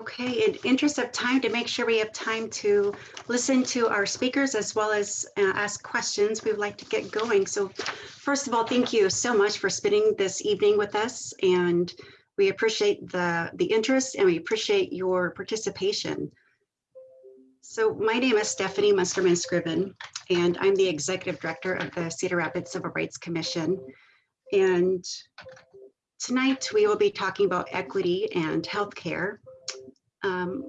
Okay, in interest of time, to make sure we have time to listen to our speakers as well as uh, ask questions, we would like to get going. So first of all, thank you so much for spending this evening with us. And we appreciate the, the interest and we appreciate your participation. So my name is Stephanie Munsterman Scriven, and I'm the Executive Director of the Cedar Rapids Civil Rights Commission. And tonight we will be talking about equity and healthcare. Um,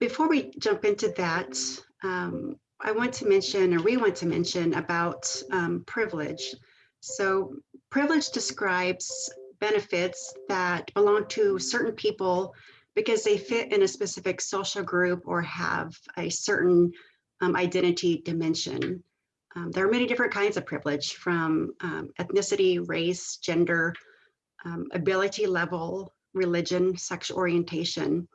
before we jump into that, um, I want to mention, or we want to mention about um, privilege. So privilege describes benefits that belong to certain people because they fit in a specific social group or have a certain um, identity dimension. Um, there are many different kinds of privilege from um, ethnicity, race, gender, um, ability level, religion, sexual orientation.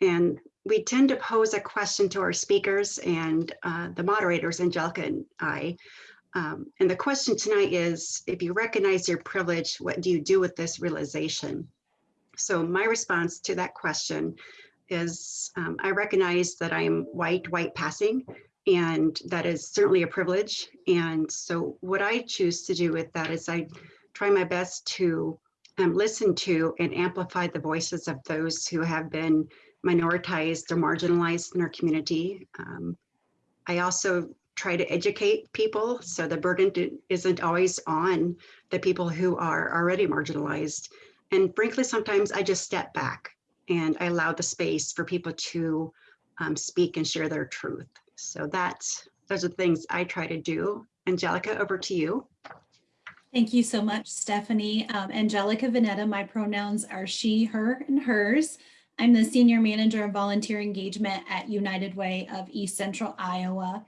And we tend to pose a question to our speakers and uh, the moderators, Angelica and I. Um, and the question tonight is, if you recognize your privilege, what do you do with this realization? So my response to that question is, um, I recognize that I'm white, white passing, and that is certainly a privilege. And so what I choose to do with that is I try my best to um, listen to and amplify the voices of those who have been minoritized or marginalized in our community. Um, I also try to educate people so the burden isn't always on the people who are already marginalized. And frankly, sometimes I just step back and I allow the space for people to um, speak and share their truth. So that's those are the things I try to do. Angelica, over to you. Thank you so much, Stephanie. Um, Angelica Vanetta, my pronouns are she, her, and hers. I'm the Senior Manager of Volunteer Engagement at United Way of East Central Iowa.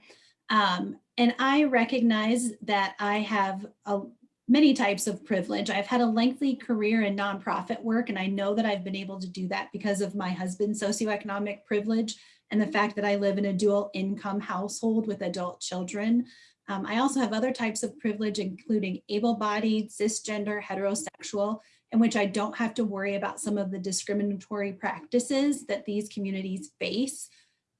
Um, and I recognize that I have a, many types of privilege. I've had a lengthy career in nonprofit work, and I know that I've been able to do that because of my husband's socioeconomic privilege and the fact that I live in a dual income household with adult children. Um, I also have other types of privilege, including able-bodied, cisgender, heterosexual, in which I don't have to worry about some of the discriminatory practices that these communities face.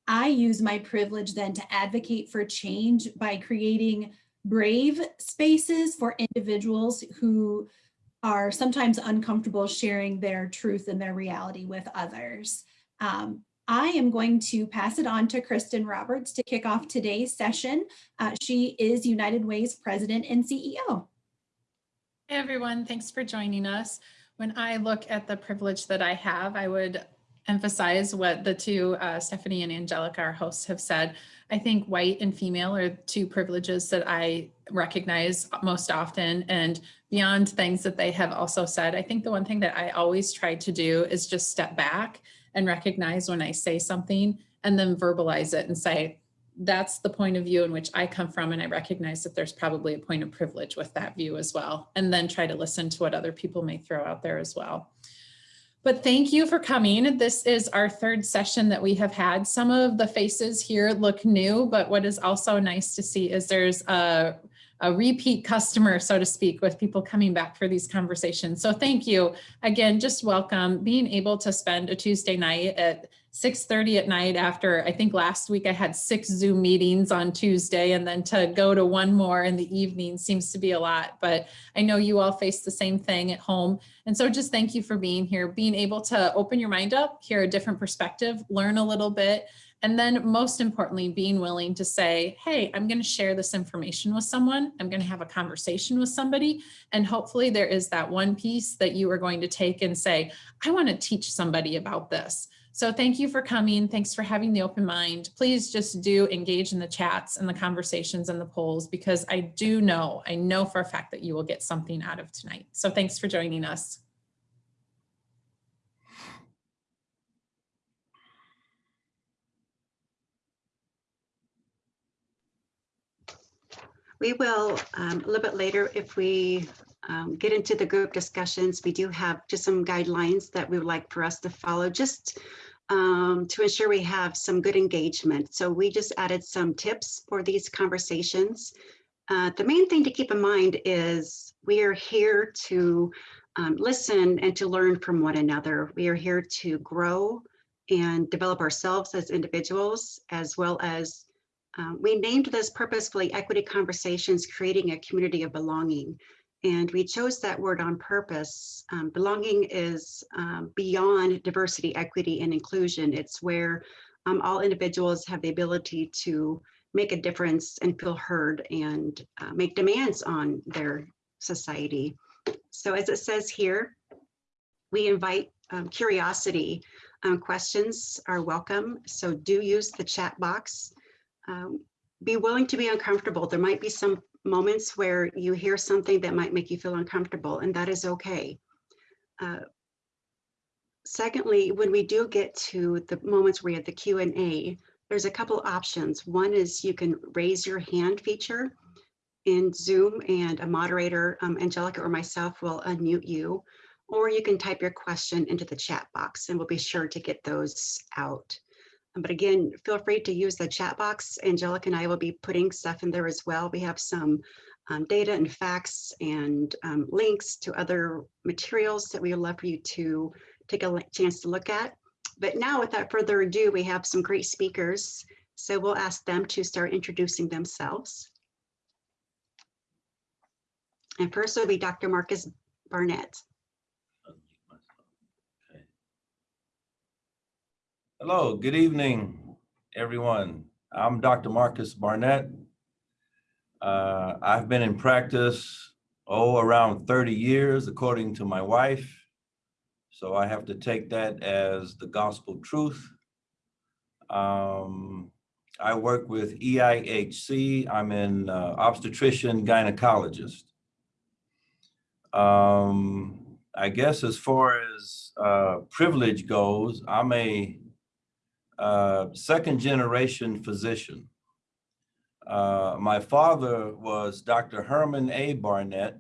I use my privilege then to advocate for change by creating brave spaces for individuals who are sometimes uncomfortable sharing their truth and their reality with others. Um, I am going to pass it on to Kristen Roberts to kick off today's session. Uh, she is United Way's president and CEO. Hey everyone, thanks for joining us. When I look at the privilege that I have, I would emphasize what the two, uh, Stephanie and Angelica, our hosts have said. I think white and female are two privileges that I recognize most often and beyond things that they have also said. I think the one thing that I always try to do is just step back and recognize when I say something and then verbalize it and say, that's the point of view in which I come from and I recognize that there's probably a point of privilege with that view as well and then try to listen to what other people may throw out there as well. But thank you for coming. This is our third session that we have had. Some of the faces here look new, but what is also nice to see is there's a a repeat customer, so to speak, with people coming back for these conversations. So thank you. Again, just welcome. Being able to spend a Tuesday night at 6.30 at night after, I think last week I had six Zoom meetings on Tuesday and then to go to one more in the evening seems to be a lot, but I know you all face the same thing at home. And so just thank you for being here, being able to open your mind up, hear a different perspective, learn a little bit, and then most importantly, being willing to say, hey, I'm going to share this information with someone. I'm going to have a conversation with somebody. And hopefully there is that one piece that you are going to take and say, I want to teach somebody about this. So thank you for coming. Thanks for having the open mind. Please just do engage in the chats and the conversations and the polls because I do know, I know for a fact that you will get something out of tonight. So thanks for joining us. We will, um, a little bit later, if we um, get into the group discussions, we do have just some guidelines that we would like for us to follow just um, to ensure we have some good engagement. So we just added some tips for these conversations. Uh, the main thing to keep in mind is we are here to um, listen and to learn from one another. We are here to grow and develop ourselves as individuals, as well as um, we named this purposefully Equity Conversations, Creating a Community of Belonging. And we chose that word on purpose. Um, belonging is um, beyond diversity, equity, and inclusion. It's where um, all individuals have the ability to make a difference and feel heard and uh, make demands on their society. So as it says here, we invite um, curiosity. Um, questions are welcome. So do use the chat box. Um, be willing to be uncomfortable. There might be some moments where you hear something that might make you feel uncomfortable, and that is okay. Uh, secondly, when we do get to the moments where we have the Q and A, there's a couple options. One is you can raise your hand feature in Zoom and a moderator, um, Angelica or myself will unmute you, or you can type your question into the chat box and we'll be sure to get those out. But again, feel free to use the chat box. Angelica and I will be putting stuff in there as well. We have some um, data and facts and um, links to other materials that we would love for you to take a chance to look at. But now without further ado, we have some great speakers. So we'll ask them to start introducing themselves. And first will be Dr. Marcus Barnett. Hello, good evening, everyone. I'm Dr. Marcus Barnett. Uh, I've been in practice, oh, around 30 years, according to my wife. So I have to take that as the gospel truth. Um, I work with EIHC. I'm an uh, obstetrician gynecologist. Um, I guess as far as uh, privilege goes, I'm a uh, second generation physician. Uh, my father was Dr. Herman A. Barnett,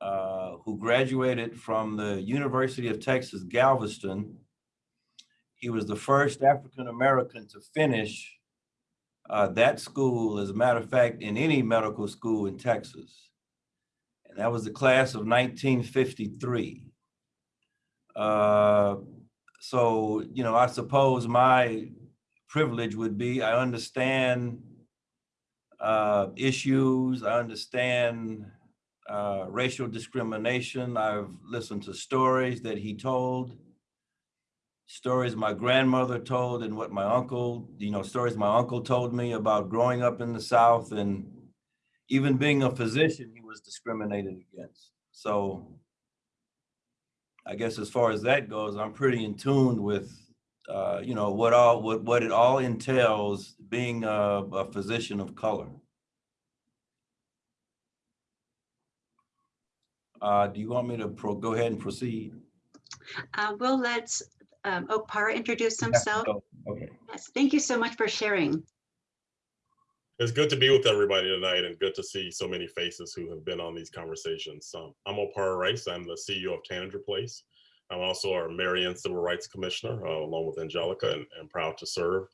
uh, who graduated from the University of Texas, Galveston. He was the first African-American to finish uh, that school, as a matter of fact, in any medical school in Texas. And that was the class of 1953. So, you know, I suppose my privilege would be I understand uh, issues, I understand uh, racial discrimination. I've listened to stories that he told, stories my grandmother told and what my uncle, you know, stories my uncle told me about growing up in the South and even being a physician, he was discriminated against. So I guess as far as that goes, I'm pretty in tune with, uh, you know, what all what what it all entails being a, a physician of color. Uh, do you want me to pro go ahead and proceed? Uh, we'll let um, Okpara introduce himself. Oh, Okay. Yes, thank you so much for sharing. It's good to be with everybody tonight and good to see so many faces who have been on these conversations. Um, I'm Okpara Rice. I'm the CEO of Tanager Place. I'm also our Marion Civil Rights Commissioner, uh, along with Angelica, and, and proud to serve.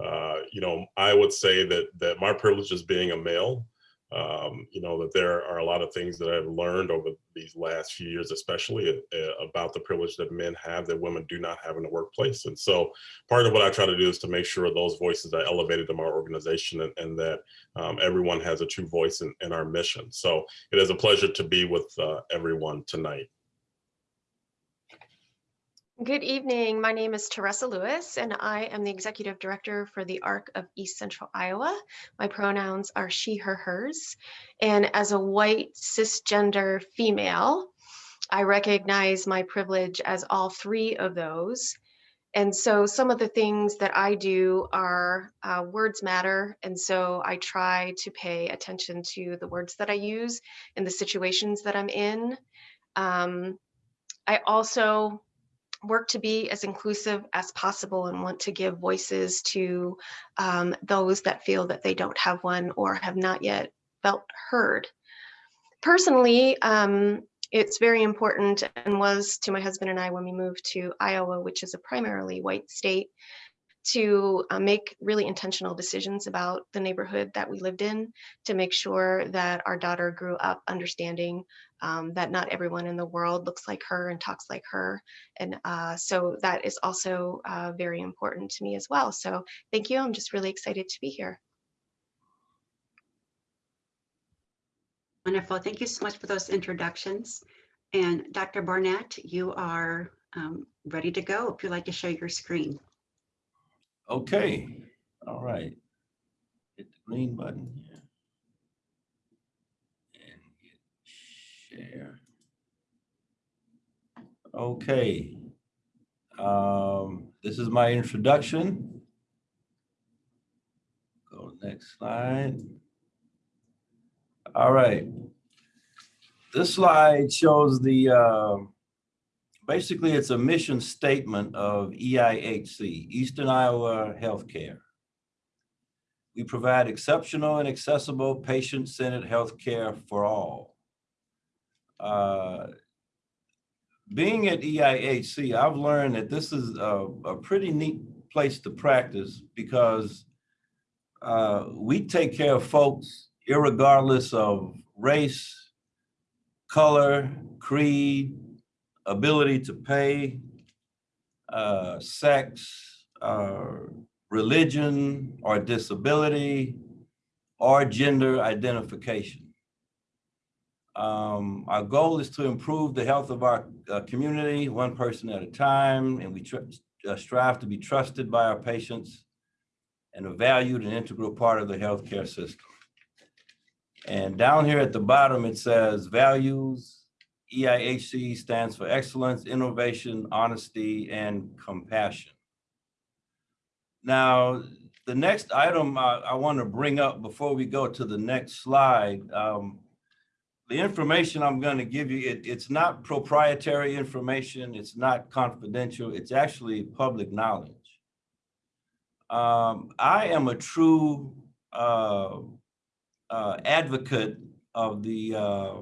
Uh, you know, I would say that that my privilege is being a male, um, you know, that there are a lot of things that I've learned over these last few years, especially uh, about the privilege that men have that women do not have in the workplace. And so part of what I try to do is to make sure those voices are elevated in our organization and, and that um, everyone has a true voice in, in, our mission. So it is a pleasure to be with uh, everyone tonight. Good evening. My name is Teresa Lewis, and I am the Executive Director for the ARC of East Central Iowa. My pronouns are she, her, hers. And as a white cisgender female, I recognize my privilege as all three of those. And so some of the things that I do are uh, words matter. And so I try to pay attention to the words that I use in the situations that I'm in. Um, I also work to be as inclusive as possible and want to give voices to um, those that feel that they don't have one or have not yet felt heard. Personally, um, it's very important and was to my husband and I when we moved to Iowa, which is a primarily white state, to uh, make really intentional decisions about the neighborhood that we lived in to make sure that our daughter grew up understanding um, that not everyone in the world looks like her and talks like her. And uh, so that is also uh, very important to me as well. So thank you. I'm just really excited to be here. Wonderful. Thank you so much for those introductions. And Dr. Barnett, you are um, ready to go if you'd like to show your screen. Okay, all right. Hit the green button here. And hit share. Okay. Um, this is my introduction. Go next slide. All right. This slide shows the, uh, basically it's a mission statement of EIHC, Eastern Iowa Healthcare. We provide exceptional and accessible patient-centered healthcare for all. Uh, Being at EIHC, I've learned that this is a, a pretty neat place to practice because uh, we take care of folks irregardless of race, color, creed, ability to pay, uh, sex, uh, religion, or disability, or gender identification. Um, our goal is to improve the health of our uh, community, one person at a time, and we uh, strive to be trusted by our patients and a valued and integral part of the healthcare system. And down here at the bottom, it says values, EIHC stands for excellence, innovation, honesty, and compassion. Now, the next item I, I want to bring up before we go to the next slide, um, the information I'm going to give you, it, it's not proprietary information, it's not confidential, it's actually public knowledge. Um, I am a true uh, uh, advocate of the uh,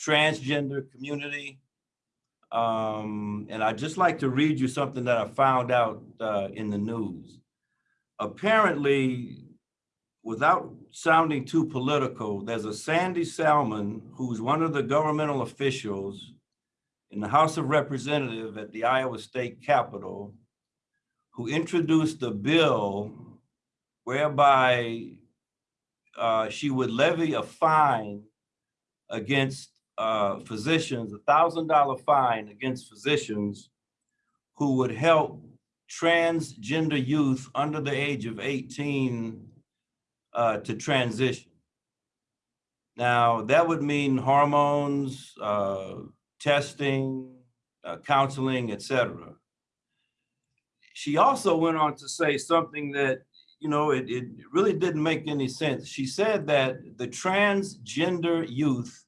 transgender community. Um, and I'd just like to read you something that I found out uh, in the news. Apparently, without sounding too political, there's a Sandy Salmon who's one of the governmental officials in the House of Representatives at the Iowa State Capitol who introduced a bill whereby uh, she would levy a fine against uh, physicians, a thousand dollar fine against physicians who would help transgender youth under the age of 18 uh, to transition. Now, that would mean hormones, uh, testing, uh, counseling, etc. She also went on to say something that you know, it, it really didn't make any sense. She said that the transgender youth,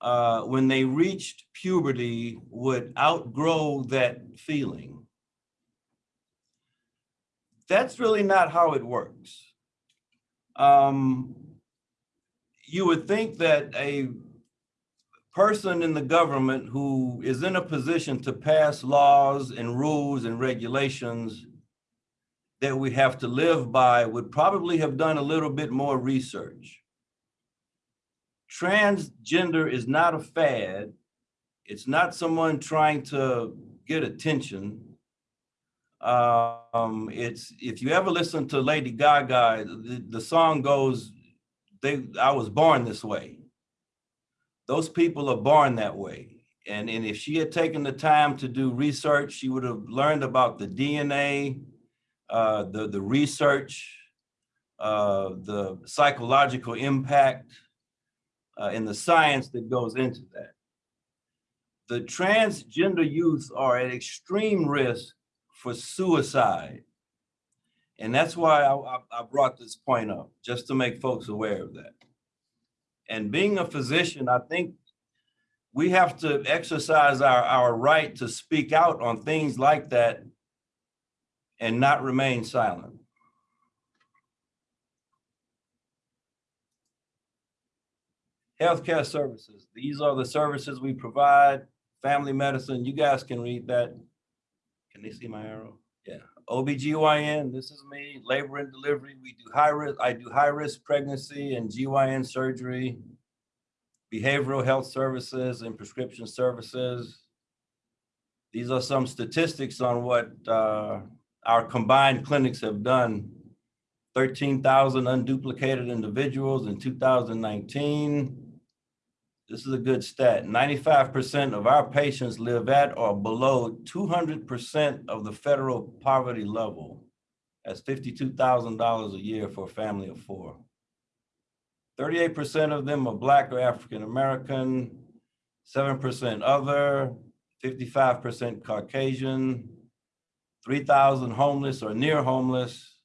uh, when they reached puberty, would outgrow that feeling. That's really not how it works. Um, you would think that a person in the government who is in a position to pass laws and rules and regulations that we have to live by would probably have done a little bit more research. Transgender is not a fad. It's not someone trying to get attention. Um, it's if you ever listen to Lady Gaga, the, the song goes, "They, I was born this way." Those people are born that way. And, and if she had taken the time to do research, she would have learned about the DNA, uh, the, the research, uh, the psychological impact, uh, and the science that goes into that. The transgender youth are at extreme risk for suicide. And that's why I, I, brought this point up, just to make folks aware of that. And being a physician, I think we have to exercise our, our right to speak out on things like that and not remain silent. Healthcare services. These are the services we provide. Family medicine, you guys can read that. Can they see my arrow? Yeah. OBGYN, this is me. Labor and delivery. We do high risk. I do high risk pregnancy and GYN surgery. behavioral health services and prescription services. These are some statistics on what uh, our combined clinics have done. 13,000 unduplicated individuals in 2019. This is a good stat. 95% of our patients live at or below 200% of the federal poverty level. That's $52,000 a year for a family of four. 38% of them are Black or African American, 7% other, 55% Caucasian, 3,000 homeless or near homeless,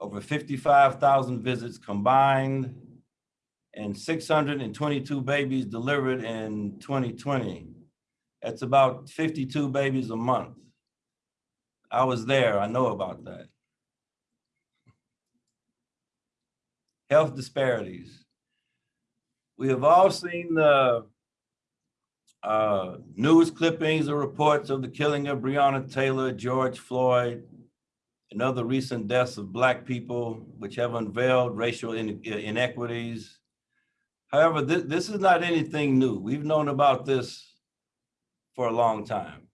over 55,000 visits combined, and 622 babies delivered in 2020. That's about 52 babies a month. I was there, I know about that. Health disparities. We have all seen the uh, news clippings or reports of the killing of Breonna Taylor, George Floyd, and other recent deaths of Black people, which have unveiled racial ine- inequities. However, this, this is not anything new. We've known about this for a long time.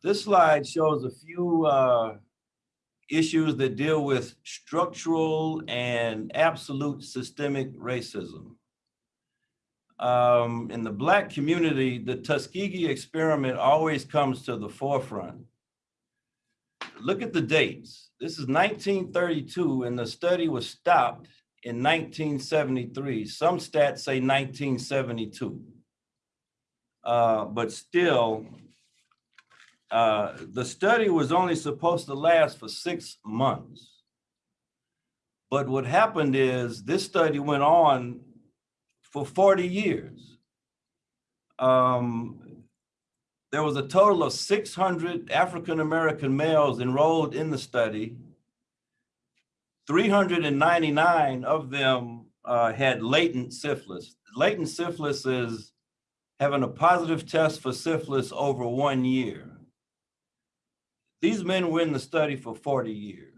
This slide shows a few uh, issues that deal with structural and absolute systemic racism. Um, in the Black community, the Tuskegee experiment always comes to the forefront. Look at the dates. This is 1932 and the study was stopped in 1973. Some stats say 1972. Uh, but still, uh, the study was only supposed to last for six months. But what happened is this study went on for 40 years. Um, there was a total of 600 African-American males enrolled in the study. 399 of them uh, had latent syphilis. Latent syphilis is having a positive test for syphilis over one year. These men were in the study for 40 years.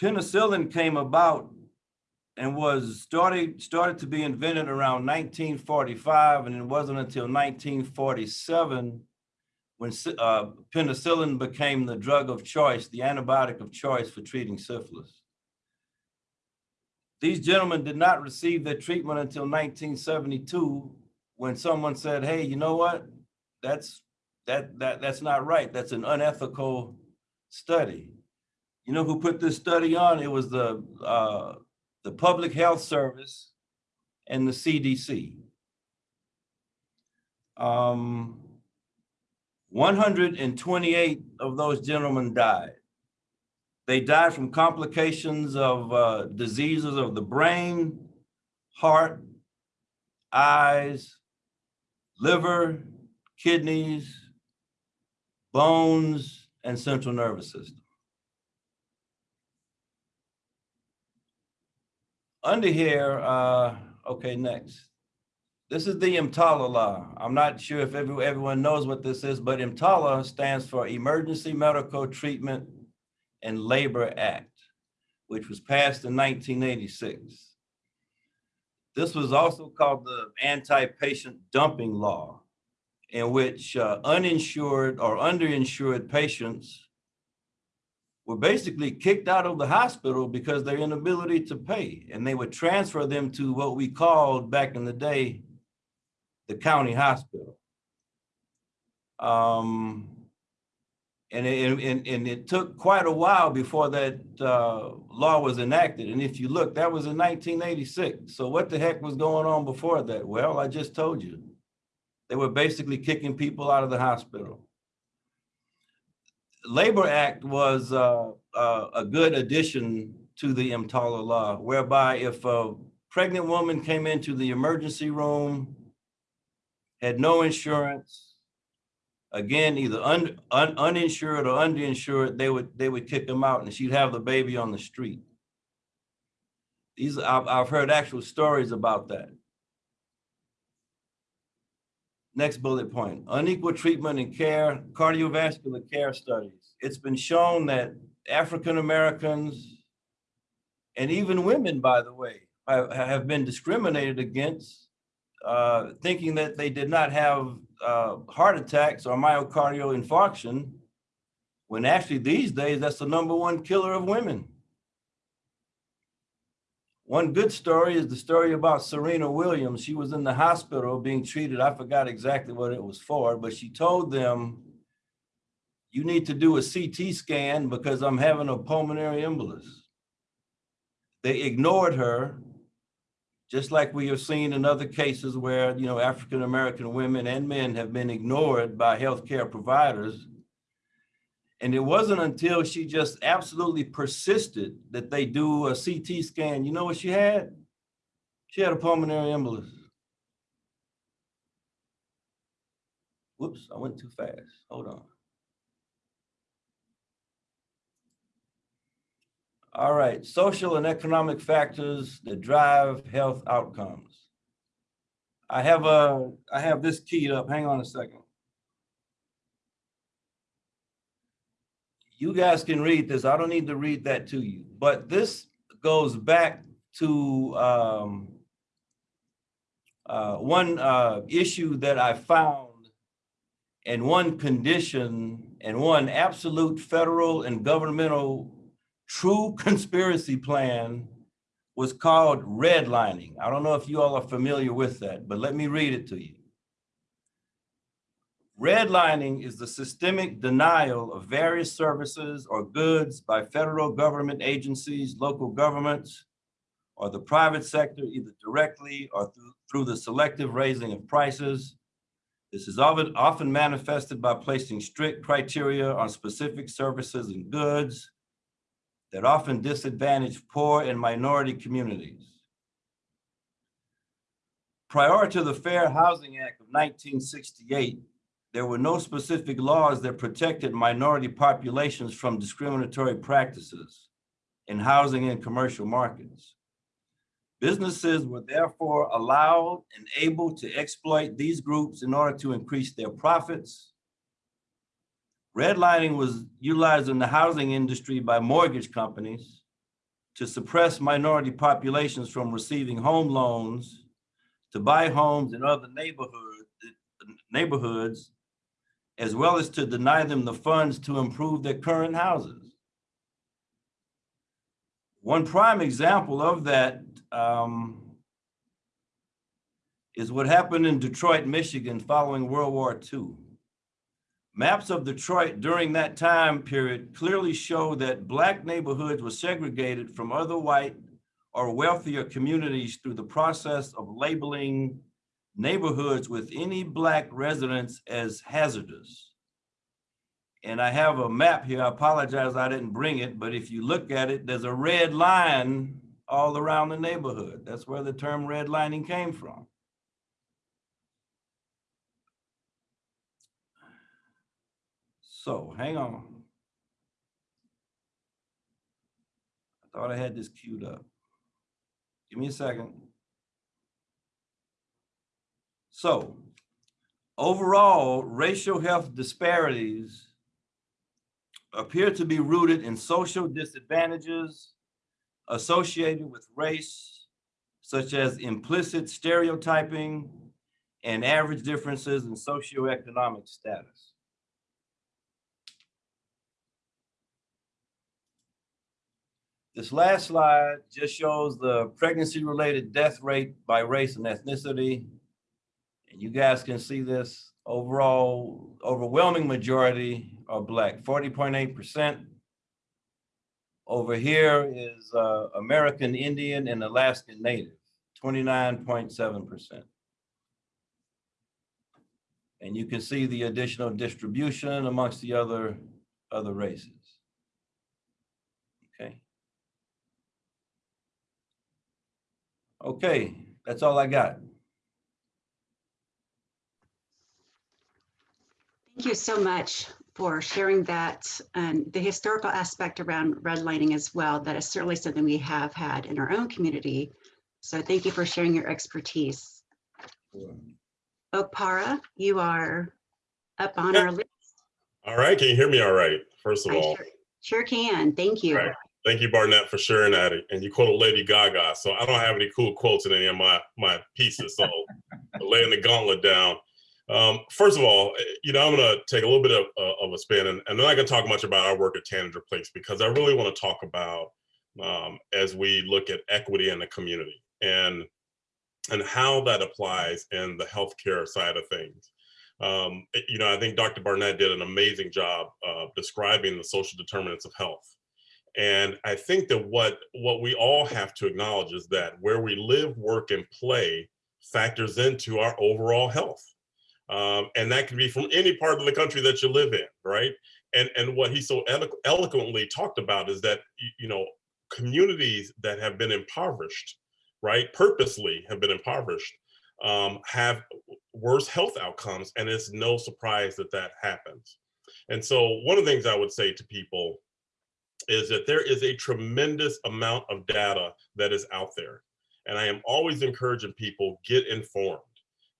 Penicillin came about and was started, started to be invented around 1945, and it wasn't until 1947 when uh, penicillin became the drug of choice, the antibiotic of choice for treating syphilis. These gentlemen did not receive their treatment until 1972 when someone said, hey, you know what? That's that that that's not right. That's an unethical study. You know who put this study on? It was the uh, the Public Health Service and the CDC. Um, 128 of those gentlemen died. They died from complications of uh, diseases of the brain, heart, eyes, liver, kidneys, bones, and central nervous system. Under here, uh, okay, next. This is the EMTALA law. I'm not sure if every, everyone knows what this is, but EMTALA stands for Emergency Medical Treatment and Labor Act, which was passed in 1986. This was also called the Anti-Patient Dumping Law in which uh, uninsured or underinsured patients were basically kicked out of the hospital because their inability to pay. And they would transfer them to what we called back in the day, the county hospital. Um, and, it, and, and it took quite a while before that uh, law was enacted. And if you look, that was in 1986. So what the heck was going on before that? Well, I just told you. They were basically kicking people out of the hospital. Labor Act was uh, uh, a good addition to the EMTALA law, whereby if a pregnant woman came into the emergency room, had no insurance, again, either un, un, uninsured or underinsured, they would they would kick them out and she'd have the baby on the street. These I've, I've heard actual stories about that. Next bullet point, unequal treatment and care, cardiovascular care studies. It's been shown that African Americans and even women, by the way, have, been discriminated against, uh, thinking that they did not have uh, heart attacks or myocardial infarction, when actually these days, that's the number one killer of women. One good story is the story about Serena Williams. She was in the hospital being treated. I forgot exactly what it was for, but she told them, you need to do a CT scan because I'm having a pulmonary embolus. They ignored her, just like we have seen in other cases where, you know, African-American women and men have been ignored by healthcare providers. And it wasn't until she just absolutely persisted that they do a CT scan. You know what she had? She had a pulmonary embolus. Whoops, I went too fast. Hold on. All right, social and economic factors that drive health outcomes. I have a, I have this keyed up. Hang on a second. You guys can read this. I don't need to read that to you, but this goes back to um, uh, one uh, issue that I found and one condition and one absolute federal and governmental true conspiracy plan was called redlining. I don't know if you all are familiar with that, but let me read it to you. Redlining is the systemic denial of various services or goods by federal government agencies, local governments, or the private sector, either directly or through, through the selective raising of prices. This is often, often manifested by placing strict criteria on specific services and goods that often disadvantage poor and minority communities. Prior to the Fair Housing Act of 1968, there were no specific laws that protected minority populations from discriminatory practices in housing and commercial markets. Businesses were therefore allowed and able to exploit these groups in order to increase their profits. Redlining was utilized in the housing industry by mortgage companies to suppress minority populations from receiving home loans to buy homes in other neighborhood, neighborhoods as well as to deny them the funds to improve their current houses. One prime example of that um, is what happened in Detroit, Michigan following World War II. Maps of Detroit during that time period clearly show that Black neighborhoods were segregated from other white or wealthier communities through the process of labeling neighborhoods with any Black residents as hazardous. And I have a map here. I apologize I didn't bring it, but if you look at it, there's a red line all around the neighborhood. That's where the term redlining came from. So hang on. I thought I had this queued up. Give me a second. So overall, racial health disparities appear to be rooted in social disadvantages associated with race, such as implicit stereotyping and average differences in socioeconomic status. This last slide just shows the pregnancy-related death rate by race and ethnicity. And you guys can see this overall overwhelming majority are black, 40.8%. Over here is uh, American Indian and Alaskan Native, 29.7%. And you can see the additional distribution amongst the other, other races. Okay. Okay, that's all I got. Thank you so much for sharing that and the historical aspect around redlining as well. That is certainly something we have had in our own community. So thank you for sharing your expertise. Okpara, you are up on our list. All right, can you hear me all right? first of I all. sure- Sure can. Thank you. Right. Thank you, Barnett, for sharing that. And you quoted Lady Gaga. So I don't have any cool quotes in any of my, my pieces. So laying the gauntlet down. Um, first of all, eh, you know, I'm going to take a little bit of, uh, of a spin and, and I'm not going to talk much about our work at Tanager Place because I really want to talk about um, as we look at equity in the community and and how that applies in the healthcare side of things. Um, eh, you know, I think Dr. Barnett did an amazing job of describing the social determinants of health. And I think that what what we all have to acknowledge is that where we live, work, and play factors into our overall health. Um, and that can be from any part of the country that you live in, right? And and what he so elo- eloquently talked about is that you know communities that have been impoverished, right, purposely have been impoverished, um, have worse health outcomes, and it's no surprise that that happens. And so one of the things I would say to people is that there is a tremendous amount of data that is out there. And I am always encouraging people get informed.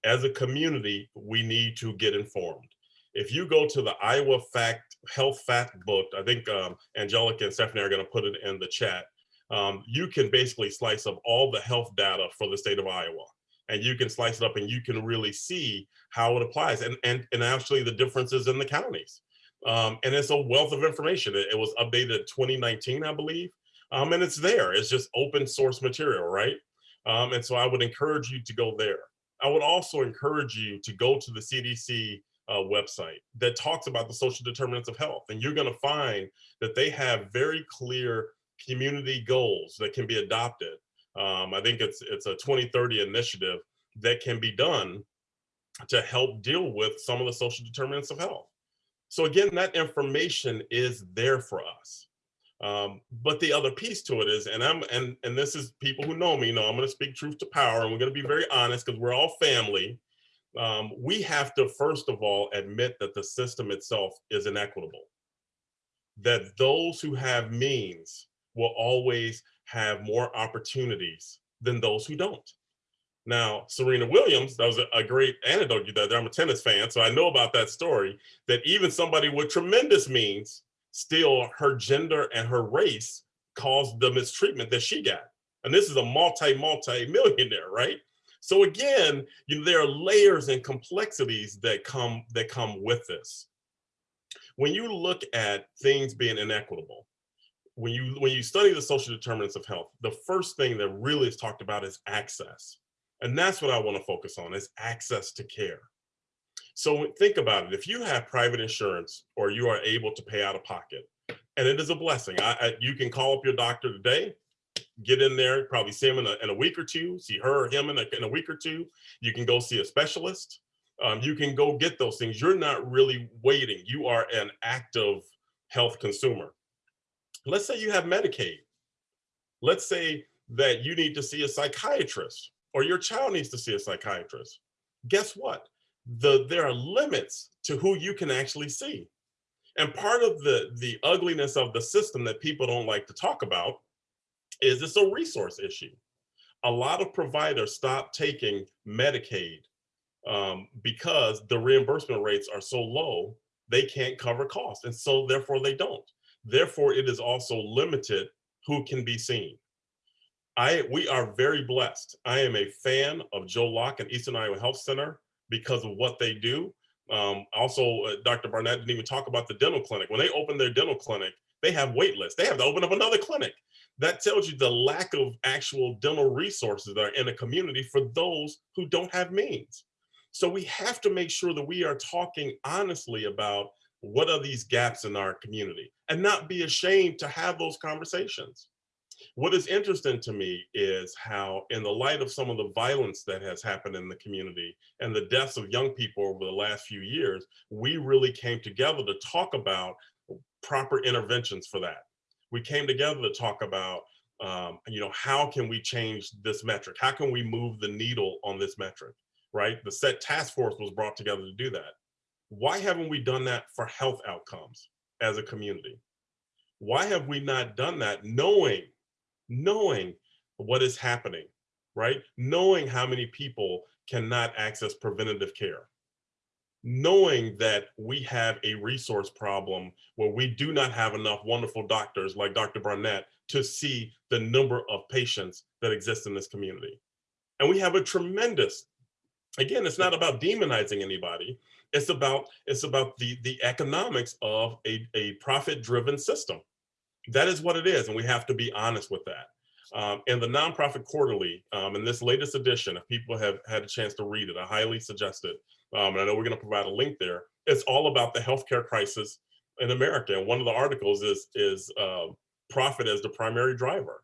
As a community, we need to get informed. If you go to the Iowa Fact Health Fact Book, I think um, Angelica and Stephanie are going to put it in the chat. Um, you can basically slice up all the health data for the state of Iowa, and you can slice it up, and you can really see how it applies, and and and actually the differences in the counties. Um, and it's a wealth of information. It, it was updated in 2019, I believe, um, and it's there. It's just open source material, right? Um, and so I would encourage you to go there. I would also encourage you to go to the CDC uh, website that talks about the social determinants of health, and you're going to find that they have very clear community goals that can be adopted. Um, I think it's it's a 2030 initiative that can be done to help deal with some of the social determinants of health. So again, that information is there for us. Um, but the other piece to it is, and I'm and and this is people who know me know I'm going to speak truth to power, and we're going to be very honest because we're all family. Um, we have to first of all admit that the system itself is inequitable. That those who have means will always have more opportunities than those who don't. Now, Serena Williams, that was a, great anecdote you there. I'm a tennis fan, so I know about that story, that even somebody with tremendous means, still her gender and her race caused the mistreatment that she got. And this is a multi, multi millionaire, right? So again, you know, there are layers and complexities that come that come with this. When you look at things being inequitable, when you when you study the social determinants of health, the first thing that really is talked about is access. And that's what I want to focus on is access to care. So think about it. If you have private insurance or you are able to pay out of pocket, and it is a blessing. I, I, you can call up your doctor today, get in there, probably see him in a, in a week or two, see her or him in a, in a week or two. You can go see a specialist. Um, you can go get those things. You're not really waiting. You are an active health consumer. Let's say you have Medicaid. Let's say that you need to see a psychiatrist or your child needs to see a psychiatrist. Guess what? The, there are limits to who you can actually see. And part of the, the ugliness of the system that people don't like to talk about is it's a resource issue. A lot of providers stop taking Medicaid um, because the reimbursement rates are so low, they can't cover costs. And so therefore they don't. Therefore, it is also limited who can be seen. I, we are very blessed. I am a fan of Joe Locke and Eastern Iowa Health Center because of what they do. Um, also, uh, Dr. Barnett didn't even talk about the dental clinic. When they open their dental clinic, they have wait lists. They have to open up another clinic. That tells you the lack of actual dental resources that are in a community for those who don't have means. So we have to make sure that we are talking honestly about what are these gaps in our community and not be ashamed to have those conversations. What is interesting to me is how, in the light of some of the violence that has happened in the community and the deaths of young people over the last few years, we really came together to talk about proper interventions for that. We came together to talk about, um, you know, how can we change this metric? How can we move the needle on this metric, right? The SET task force was brought together to do that. Why haven't we done that for health outcomes as a community? Why have we not done that knowing knowing what is happening, right? Knowing how many people cannot access preventative care. knowing that we have a resource problem where we do not have enough wonderful doctors like Dr. Barnett to see the number of patients that exist in this community. And we have a tremendous, again, it's not about demonizing anybody. It's about, it's about the, the economics of a, a profit-driven system. That is what it is, and we have to be honest with that. Um, and the nonprofit quarterly, um, in this latest edition, if people have had a chance to read it, I highly suggest it. Um, and I know we're going to provide a link there. It's all about the healthcare crisis in America. And one of the articles is is uh, profit as the primary driver.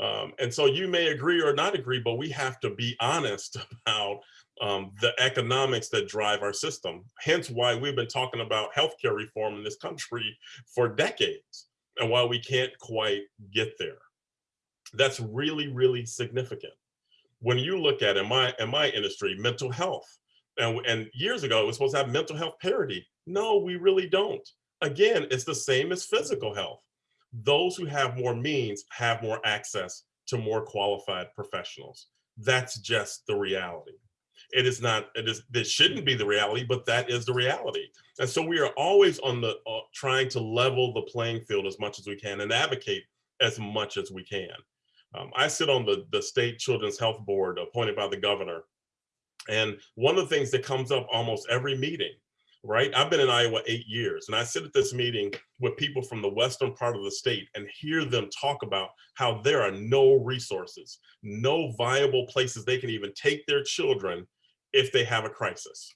Um, and so you may agree or not agree, but we have to be honest about um, the economics that drive our system. Hence why we've been talking about healthcare reform in this country for decades and why we can't quite get there. That's really, really significant. When you look at in my in my industry, mental health, and, and years ago it was supposed to have mental health parity. No, we really don't. Again, it's the same as physical health. Those who have more means have more access to more qualified professionals. That's just the reality. It is not, it is, this shouldn't be the reality, but that is the reality. And so we are always on the, uh, trying to level the playing field as much as we can and advocate as much as we can. Um, I sit on the, the state children's health board appointed by the governor. And one of the things that comes up almost every meeting, right? I've been in Iowa eight years and I sit at this meeting with people from the western part of the state and hear them talk about how there are no resources, no viable places they can even take their children if they have a crisis.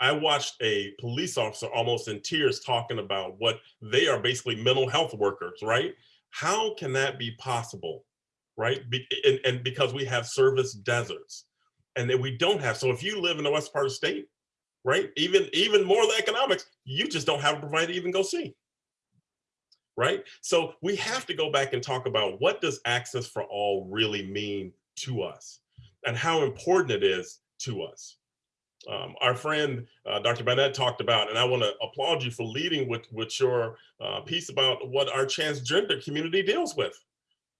I watched a police officer almost in tears talking about what they are basically mental health workers, right? How can that be possible, right? Be and, and because we have service deserts and that we don't have. So if you live in the west part of the state, right, even, even more the economics, you just don't have a provider to even go see, right? So we have to go back and talk about what does access for all really mean to us and how important it is to us. Um, our friend, uh, Dr. Barnett talked about, and I want to applaud you for leading with, with your uh, piece about what our transgender community deals with.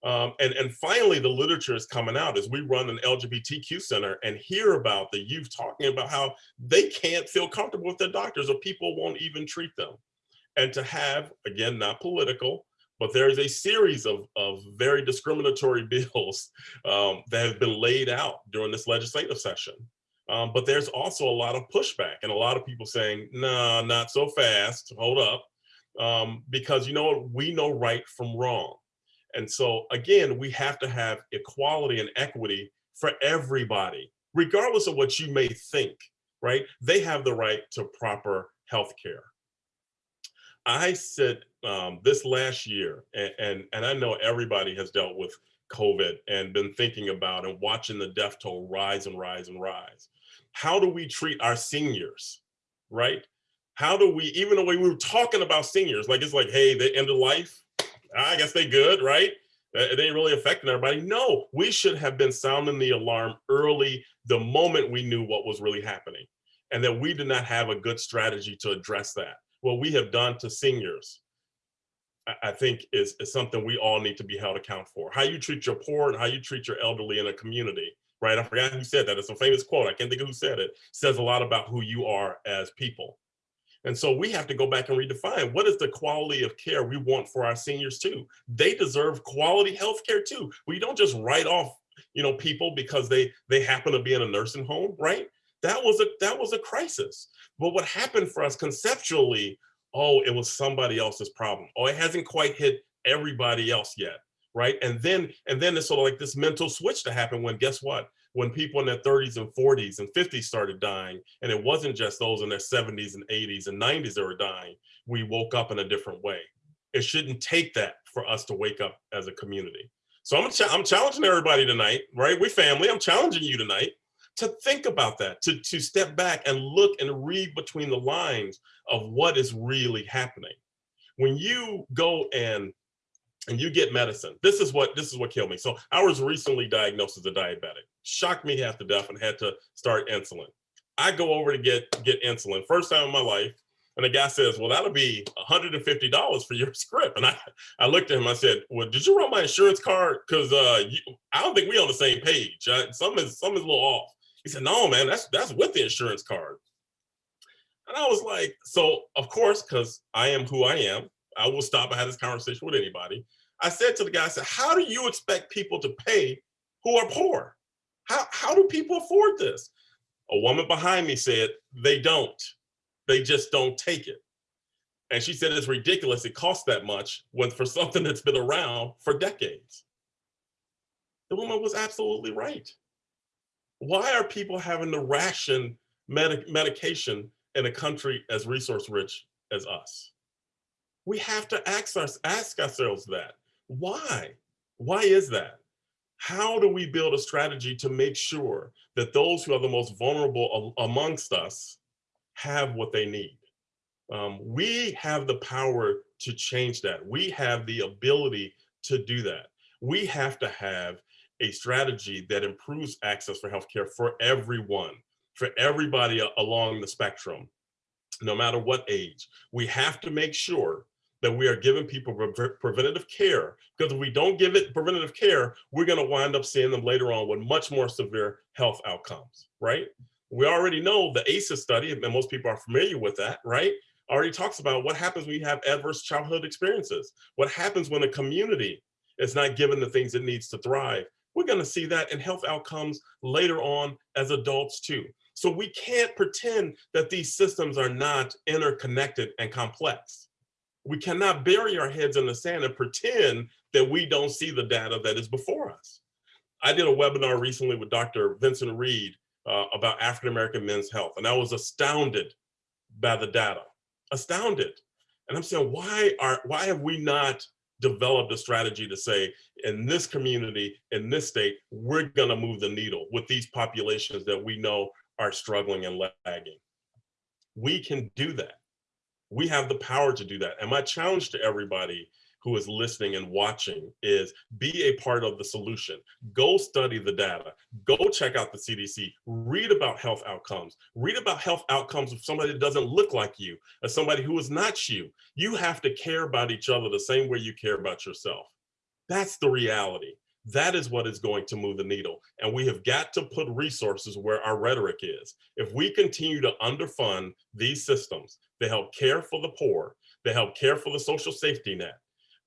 Um, and, and finally, the literature is coming out as we run an LGBTQ center and hear about the youth talking about how they can't feel comfortable with their doctors or people won't even treat them. And to have, again, not political, but there is a series of, of very discriminatory bills um, that have been laid out during this legislative session. Um, but there's also a lot of pushback and a lot of people saying, nah, not so fast, hold up. Um, because you know, we know right from wrong. And so again, we have to have equality and equity for everybody, regardless of what you may think, right? They have the right to proper health care. I said um, this last year, and, and, and I know everybody has dealt with COVID and been thinking about and watching the death toll rise and rise and rise. How do we treat our seniors, right? How do we, even the way we were talking about seniors, like it's like, hey, they end of life, I guess they good, right? Uh, it ain't really affecting everybody. No, we should have been sounding the alarm early the moment we knew what was really happening and that we did not have a good strategy to address that. What we have done to seniors, I think is, is something we all need to be held account for. How you treat your poor and how you treat your elderly in a community, right? I forgot who said that. It's a famous quote. I can't think of who said it. it says a lot about who you are as people. And so we have to go back and redefine what is the quality of care we want for our seniors too. They deserve quality health care too. We don't just write off you know, people because they they happen to be in a nursing home, right? That was a that was a crisis. But what happened for us conceptually, oh, it was somebody else's problem. Oh, it hasn't quite hit everybody else yet, right? And then and then it's sort of like this mental switch to happen when guess what? When people in their 30s and 40s and 50s started dying, and it wasn't just those in their 70s and 80s and 90s that were dying, we woke up in a different way. It shouldn't take that for us to wake up as a community. So I'm, ch I'm challenging everybody tonight, right? We family, I'm challenging you tonight to think about that, to, to step back and look and read between the lines of what is really happening. When you go and and you get medicine. This is what this is what killed me. So I was recently diagnosed as a diabetic. Shocked me half to death and had to start insulin. I go over to get get insulin first time in my life, and the guy says, "Well, that'll be $150 for your script." And I I looked at him. I said, "Well, did you run my insurance card? Because uh, you, I don't think we on the same page. I, some is some is a little off." He said, "No, man, that's that's with the insurance card." And I was like, so of course, because I am who I am, I will stop and have this conversation with anybody. I said to the guy, I said, how do you expect people to pay who are poor? How, how do people afford this? A woman behind me said, they don't. They just don't take it. And she said, it's ridiculous. It costs that much when for something that's been around for decades. The woman was absolutely right. Why are people having to ration medic medication in a country as resource rich as us? We have to ask, us, ask ourselves that. Why? Why is that? How do we build a strategy to make sure that those who are the most vulnerable amongst us have what they need? Um, we have the power to change that. We have the ability to do that. We have to have a strategy that improves access for healthcare for everyone, for everybody along the spectrum, no matter what age. We have to make sure that we are giving people pre- preventative care because if we don't give it preventative care, we're going to wind up seeing them later on with much more severe health outcomes, right? We already know the ACEs study, and most people are familiar with that, right? Already talks about what happens when you have adverse childhood experiences. What happens when a community is not given the things it needs to thrive. We're going to see that in health outcomes later on as adults too. So we can't pretend that these systems are not interconnected and complex we cannot bury our heads in the sand and pretend that we don't see the data that is before us. I did a webinar recently with Dr. Vincent Reed uh, about African-American men's health, and I was astounded by the data, astounded. And I'm saying, why are why have we not developed a strategy to say, in this community, in this state, we're gonna move the needle with these populations that we know are struggling and lagging. We can do that we have the power to do that. And my challenge to everybody who is listening and watching is be a part of the solution. Go study the data. Go check out the CDC. Read about health outcomes. Read about health outcomes of somebody that doesn't look like you, as somebody who is not you. You have to care about each other the same way you care about yourself. That's the reality. That is what is going to move the needle. And we have got to put resources where our rhetoric is. If we continue to underfund these systems that help care for the poor, that help care for the social safety net,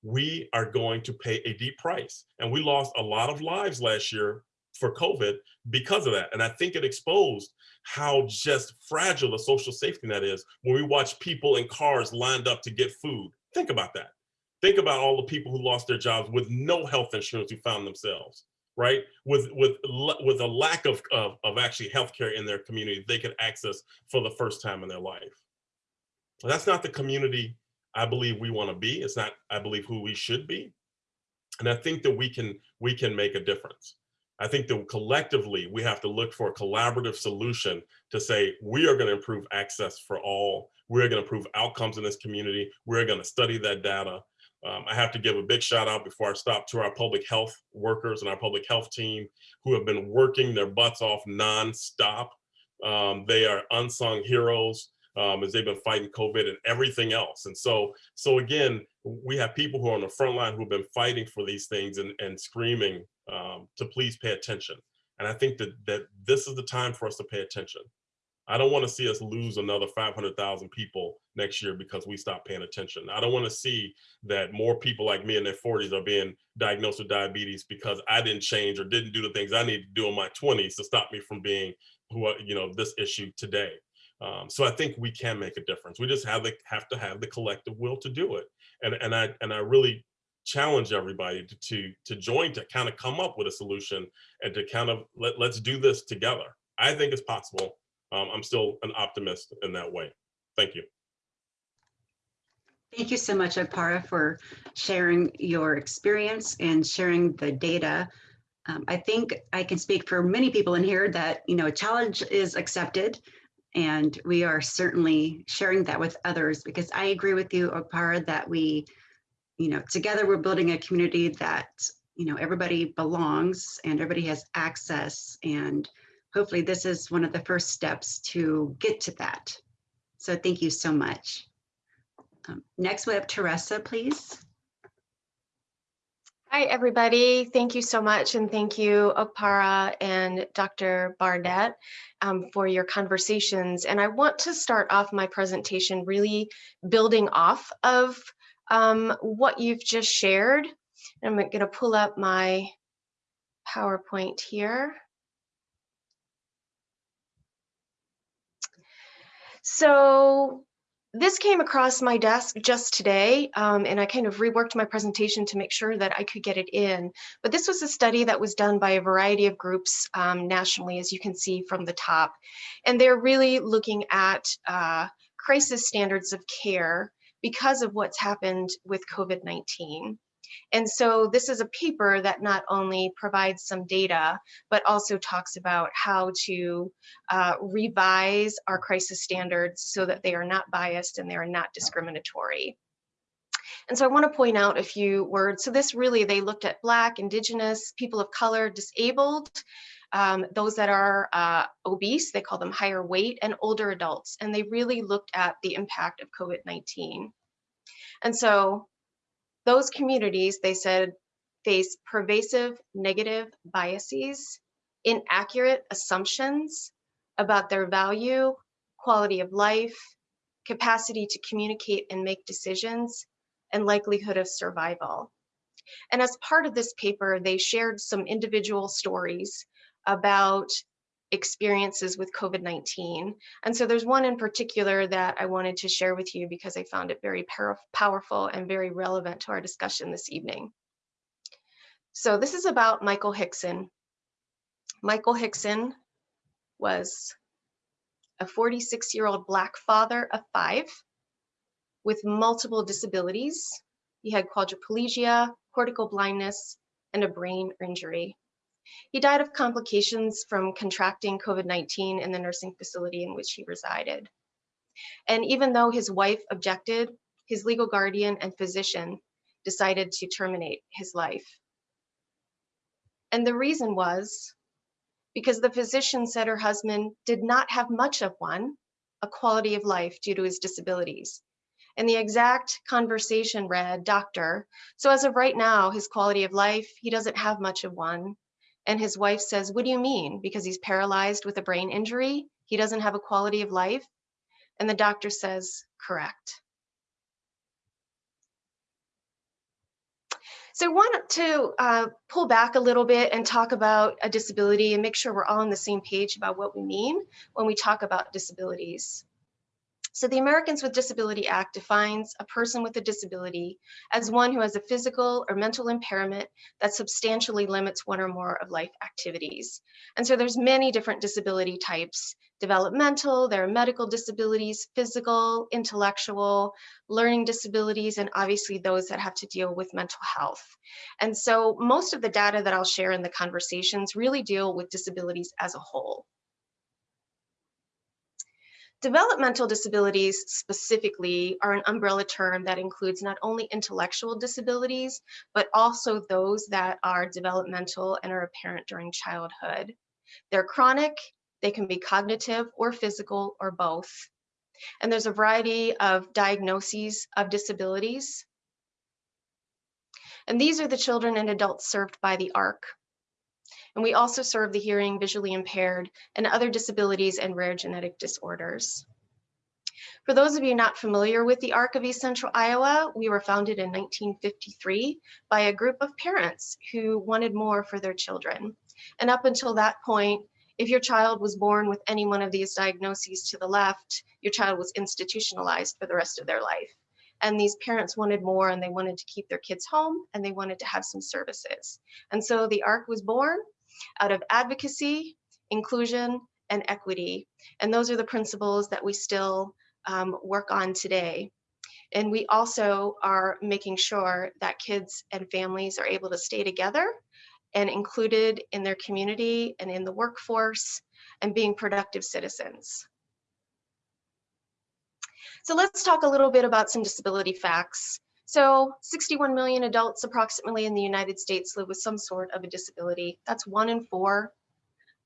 we are going to pay a deep price. And we lost a lot of lives last year for COVID because of that. And I think it exposed how just fragile the social safety net is when we watch people in cars lined up to get food. Think about that. Think about all the people who lost their jobs with no health insurance who found themselves, right? With with with a lack of, of, of actually healthcare in their community they could access for the first time in their life. That's not the community I believe we want to be. It's not, I believe, who we should be. And I think that we can we can make a difference. I think that collectively we have to look for a collaborative solution to say we are going to improve access for all. We're going to improve outcomes in this community. We're going to study that data. Um, I have to give a big shout out before I stop to our public health workers and our public health team who have been working their butts off nonstop. Um, they are unsung heroes um, as they've been fighting COVID and everything else. And so, so again, we have people who are on the front line who've been fighting for these things and, and screaming um, to please pay attention. And I think that, that this is the time for us to pay attention. I don't want to see us lose another 500,000 people next year because we stop paying attention. I don't want to see that more people like me in their 40s are being diagnosed with diabetes because I didn't change or didn't do the things I need to do in my 20s to stop me from being who you know this issue today. Um, so I think we can make a difference. We just have the, have to have the collective will to do it. And and I and I really challenge everybody to to, to join to kind of come up with a solution and to kind of let, let's do this together. I think it's possible um, I'm still an optimist in that way. Thank you. Thank you so much, Okpara, for sharing your experience and sharing the data. Um, I think I can speak for many people in here that, you know, a challenge is accepted and we are certainly sharing that with others because I agree with you, Okpara, that we, you know, together we're building a community that, you know, everybody belongs and everybody has access and hopefully this is one of the first steps to get to that. So thank you so much. Um, next we have Teresa, please. Hi, everybody. Thank you so much. And thank you, Okpara and Dr. Barnett um, for your conversations. And I want to start off my presentation really building off of um, what you've just shared. I'm going to pull up my PowerPoint here. So this came across my desk just today, um, and I kind of reworked my presentation to make sure that I could get it in. But this was a study that was done by a variety of groups um, nationally, as you can see from the top. And they're really looking at uh, crisis standards of care because of what's happened with COVID-19. And so this is a paper that not only provides some data, but also talks about how to uh, revise our crisis standards so that they are not biased and they are not discriminatory. And so I want to point out a few words. So this really, they looked at Black, Indigenous, people of color, disabled, um, those that are uh, obese, they call them higher weight, and older adults. And they really looked at the impact of COVID-19. And so those communities, they said, face pervasive negative biases, inaccurate assumptions about their value, quality of life, capacity to communicate and make decisions, and likelihood of survival. And as part of this paper, they shared some individual stories about experiences with COVID-19. And so there's one in particular that I wanted to share with you because I found it very powerful and very relevant to our discussion this evening. So this is about Michael Hickson. Michael Hickson was a 46 year old black father of five with multiple disabilities. He had quadriplegia, cortical blindness, and a brain injury. He died of complications from contracting COVID-19 in the nursing facility in which he resided. And even though his wife objected, his legal guardian and physician decided to terminate his life. And the reason was because the physician said her husband did not have much of one, a quality of life due to his disabilities. And the exact conversation read, doctor, so as of right now, his quality of life, he doesn't have much of one. And his wife says, What do you mean? Because he's paralyzed with a brain injury? He doesn't have a quality of life? And the doctor says, Correct. So I want to uh, pull back a little bit and talk about a disability and make sure we're all on the same page about what we mean when we talk about disabilities. So the Americans with Disability Act defines a person with a disability as one who has a physical or mental impairment that substantially limits one or more of life activities. And so there's many different disability types, developmental, there are medical disabilities, physical, intellectual, learning disabilities, and obviously those that have to deal with mental health. And so most of the data that I'll share in the conversations really deal with disabilities as a whole. Developmental disabilities specifically are an umbrella term that includes not only intellectual disabilities, but also those that are developmental and are apparent during childhood. They're chronic, they can be cognitive or physical or both. And there's a variety of diagnoses of disabilities. And these are the children and adults served by the ARC. And we also serve the hearing, visually impaired, and other disabilities and rare genetic disorders. For those of you not familiar with the ARC of East Central Iowa, we were founded in 1953 by a group of parents who wanted more for their children. And up until that point, if your child was born with any one of these diagnoses to the left, your child was institutionalized for the rest of their life. And these parents wanted more and they wanted to keep their kids home and they wanted to have some services. And so the ARC was born out of advocacy, inclusion, and equity. And those are the principles that we still um, work on today. And we also are making sure that kids and families are able to stay together and included in their community and in the workforce and being productive citizens. So let's talk a little bit about some disability facts. So 61 million adults approximately in the United States live with some sort of a disability. That's one in four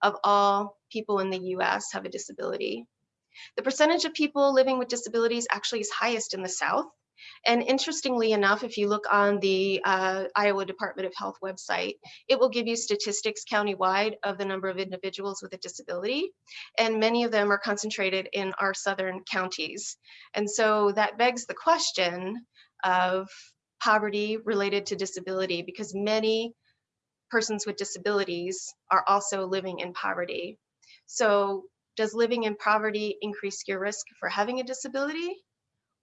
of all people in the US have a disability. The percentage of people living with disabilities actually is highest in the South And interestingly enough, if you look on the uh, Iowa Department of Health website, it will give you statistics countywide of the number of individuals with a disability. And many of them are concentrated in our southern counties. And so that begs the question of poverty related to disability because many persons with disabilities are also living in poverty. So does living in poverty increase your risk for having a disability?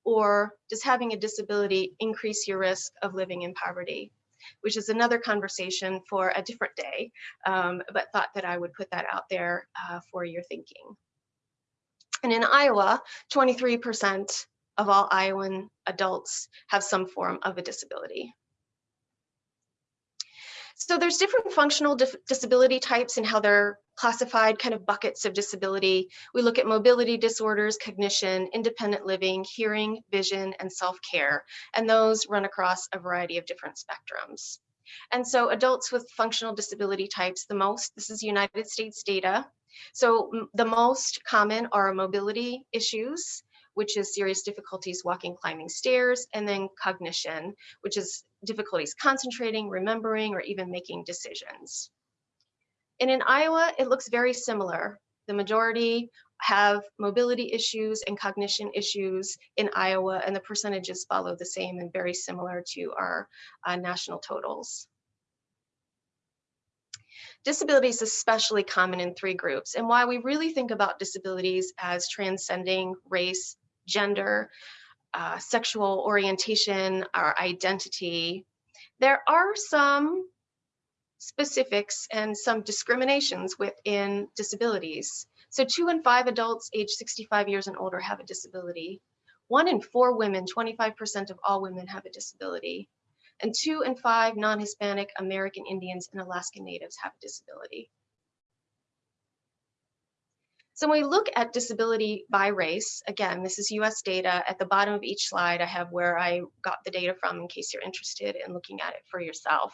Or does having a disability increase your risk of living in poverty? Which is another conversation for a different day, um, but thought that I would put that out there uh, for your thinking. And in Iowa, 23% of all Iowan adults have some form of a disability. So there's different functional disability types and how they're classified kind of buckets of disability. We look at mobility disorders, cognition, independent living, hearing, vision, and self-care. And those run across a variety of different spectrums. And so adults with functional disability types, the most, this is United States data. So the most common are mobility issues, which is serious difficulties walking, climbing stairs, and then cognition, which is difficulties concentrating, remembering, or even making decisions. And in Iowa, it looks very similar. The majority have mobility issues and cognition issues in Iowa, and the percentages follow the same and very similar to our uh, national totals. Disability is especially common in three groups, and why we really think about disabilities as transcending race, gender, uh, sexual orientation, our identity. There are some specifics and some discriminations within disabilities. So two in five adults age 65 years and older have a disability. One in four women, 25% of all women have a disability. And two in five non-Hispanic American Indians and Alaska Natives have a disability. So when we look at disability by race, again, this is US data. At the bottom of each slide, I have where I got the data from in case you're interested in looking at it for yourself.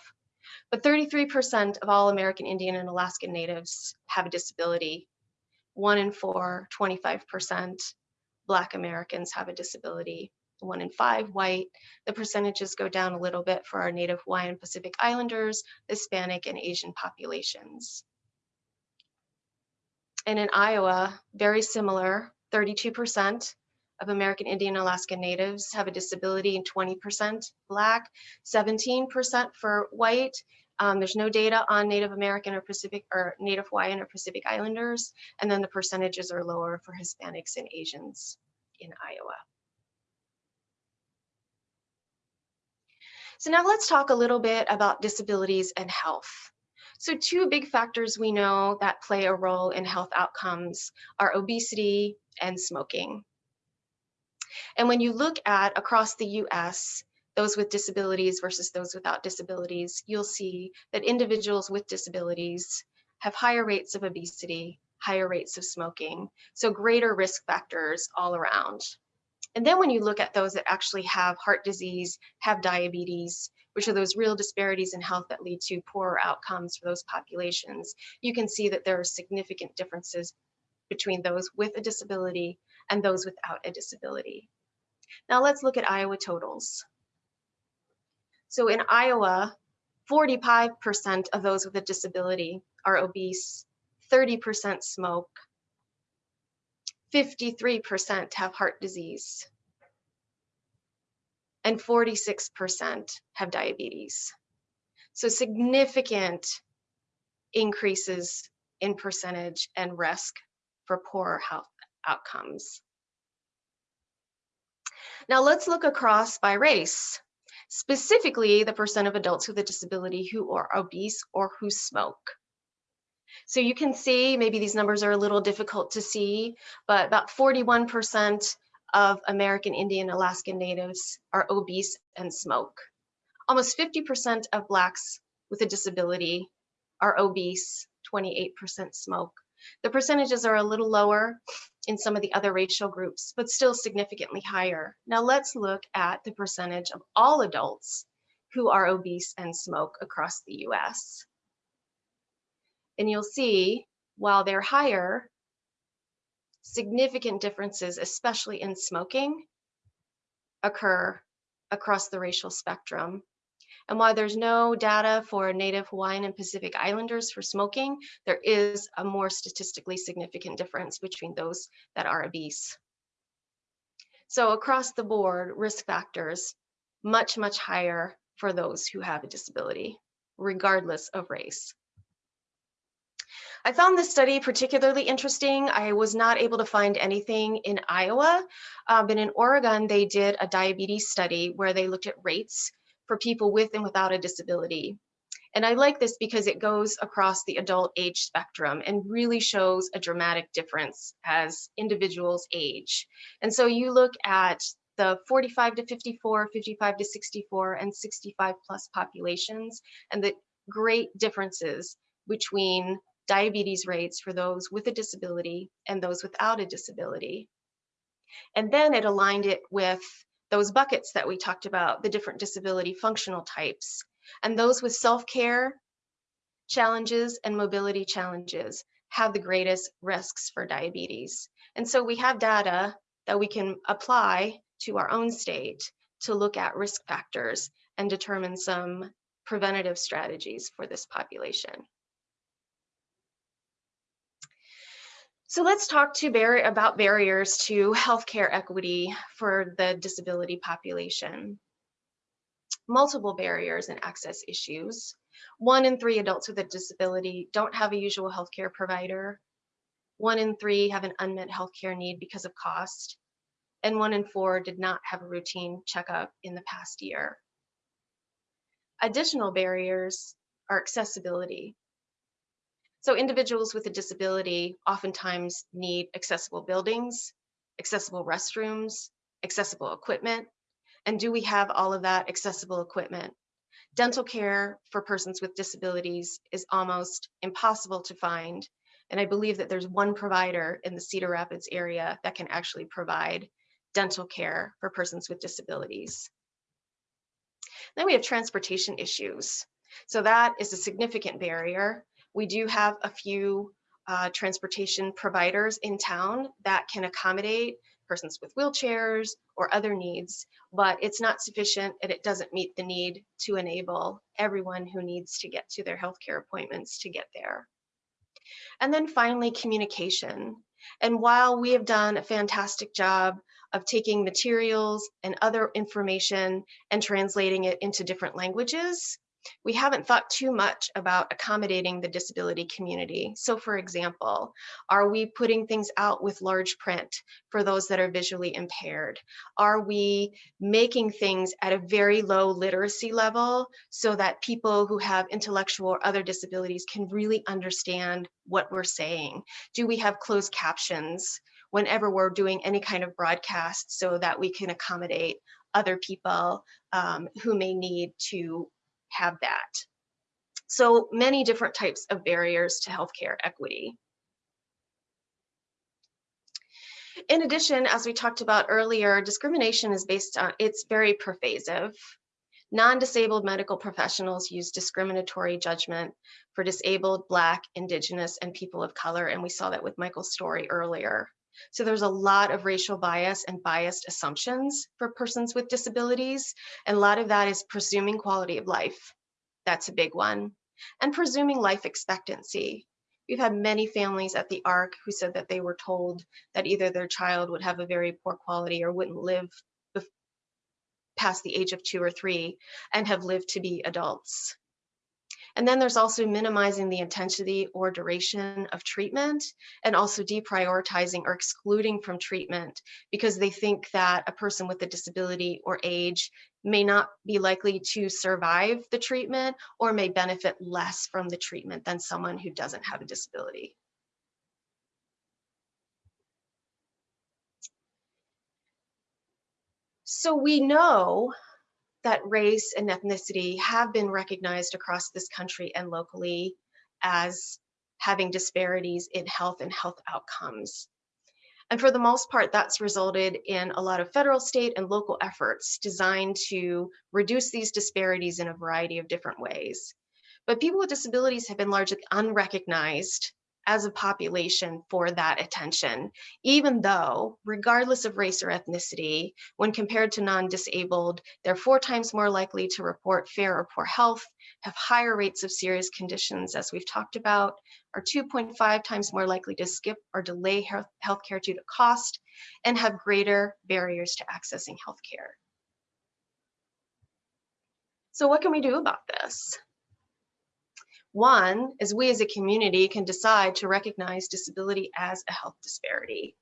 But 33% of all American Indian and Alaskan Natives have a disability. One in four, 25% Black Americans have a disability. One in five white. The percentages go down a little bit for our Native Hawaiian Pacific Islanders, Hispanic, and Asian populations. And in Iowa, very similar, 32% of American Indian Alaska Natives have a disability and 20% Black, 17% for white. Um, there's no data on Native American or Pacific or Native Hawaiian or Pacific Islanders. And then the percentages are lower for Hispanics and Asians in Iowa. So now let's talk a little bit about disabilities and health. So two big factors we know that play a role in health outcomes are obesity and smoking. And when you look at across the US, those with disabilities versus those without disabilities, you'll see that individuals with disabilities have higher rates of obesity, higher rates of smoking, so greater risk factors all around. And then when you look at those that actually have heart disease, have diabetes, which are those real disparities in health that lead to poorer outcomes for those populations, you can see that there are significant differences between those with a disability and those without a disability. Now let's look at Iowa totals. So in Iowa, 45% of those with a disability are obese, 30% smoke, 53% have heart disease, and 46% have diabetes. So significant increases in percentage and risk for poorer health outcomes. Now let's look across by race, specifically the percent of adults with a disability who are obese or who smoke. So you can see, maybe these numbers are a little difficult to see, but about 41% of American Indian Alaskan Natives are obese and smoke. Almost 50% of Blacks with a disability are obese, 28% smoke. The percentages are a little lower in some of the other racial groups, but still significantly higher. Now let's look at the percentage of all adults who are obese and smoke across the US. And you'll see, while they're higher, significant differences, especially in smoking, occur across the racial spectrum. And while there's no data for Native Hawaiian and Pacific Islanders for smoking, there is a more statistically significant difference between those that are obese. So across the board, risk factors much, much higher for those who have a disability, regardless of race. I found this study particularly interesting. I was not able to find anything in Iowa, uh, but in Oregon, they did a diabetes study where they looked at rates for people with and without a disability. And I like this because it goes across the adult age spectrum and really shows a dramatic difference as individuals age. And so you look at the 45 to 54, 55 to 64, and 65 plus populations, and the great differences between diabetes rates for those with a disability and those without a disability. And then it aligned it with those buckets that we talked about, the different disability functional types. And those with self-care challenges and mobility challenges have the greatest risks for diabetes. And so we have data that we can apply to our own state to look at risk factors and determine some preventative strategies for this population. So let's talk to Barry about barriers to healthcare equity for the disability population. Multiple barriers and access issues. One in three adults with a disability don't have a usual healthcare provider. One in three have an unmet healthcare need because of cost. And one in four did not have a routine checkup in the past year. Additional barriers are accessibility. So individuals with a disability oftentimes need accessible buildings, accessible restrooms, accessible equipment. And do we have all of that accessible equipment? Dental care for persons with disabilities is almost impossible to find. And I believe that there's one provider in the Cedar Rapids area that can actually provide dental care for persons with disabilities. Then we have transportation issues. So that is a significant barrier. We do have a few uh, transportation providers in town that can accommodate persons with wheelchairs or other needs, but it's not sufficient and it doesn't meet the need to enable everyone who needs to get to their healthcare appointments to get there. And then finally, communication. And while we have done a fantastic job of taking materials and other information and translating it into different languages, we haven't thought too much about accommodating the disability community. So for example, are we putting things out with large print for those that are visually impaired? Are we making things at a very low literacy level so that people who have intellectual or other disabilities can really understand what we're saying? Do we have closed captions whenever we're doing any kind of broadcast so that we can accommodate other people um, who may need to have that. So many different types of barriers to healthcare equity. In addition, as we talked about earlier, discrimination is based on, it's very pervasive. Non-disabled medical professionals use discriminatory judgment for disabled, Black, Indigenous, and people of color, and we saw that with Michael's story earlier. So there's a lot of racial bias and biased assumptions for persons with disabilities. And a lot of that is presuming quality of life. That's a big one. And presuming life expectancy. We've had many families at the ARC who said that they were told that either their child would have a very poor quality or wouldn't live past the age of two or three and have lived to be adults. And then there's also minimizing the intensity or duration of treatment and also deprioritizing or excluding from treatment because they think that a person with a disability or age may not be likely to survive the treatment or may benefit less from the treatment than someone who doesn't have a disability. So we know that race and ethnicity have been recognized across this country and locally as having disparities in health and health outcomes. And for the most part, that's resulted in a lot of federal, state, and local efforts designed to reduce these disparities in a variety of different ways. But people with disabilities have been largely unrecognized as a population for that attention, even though, regardless of race or ethnicity, when compared to non-disabled, they're four times more likely to report fair or poor health, have higher rates of serious conditions, as we've talked about, are 2.5 times more likely to skip or delay health healthcare due to cost, and have greater barriers to accessing healthcare. So what can we do about this? One is we as a community can decide to recognize disability as a health disparity.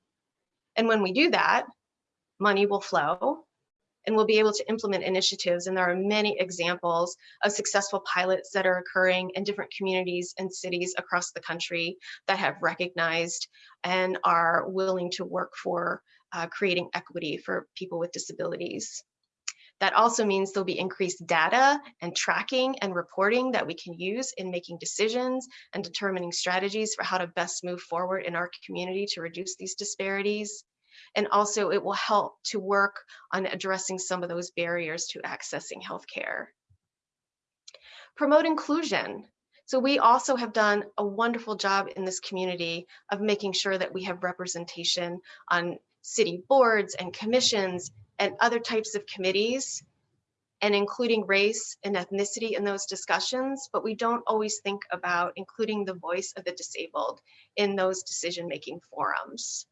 And when we do that, money will flow and we'll be able to implement initiatives. And there are many examples of successful pilots that are occurring in different communities and cities across the country that have recognized and are willing to work for uh, creating equity for people with disabilities. That also means there'll be increased data and tracking and reporting that we can use in making decisions and determining strategies for how to best move forward in our community to reduce these disparities. And also it will help to work on addressing some of those barriers to accessing healthcare. Promote inclusion. So we also have done a wonderful job in this community of making sure that we have representation on city boards and commissions and other types of committees and including race and ethnicity in those discussions, but we don't always think about including the voice of the disabled in those decision-making forums.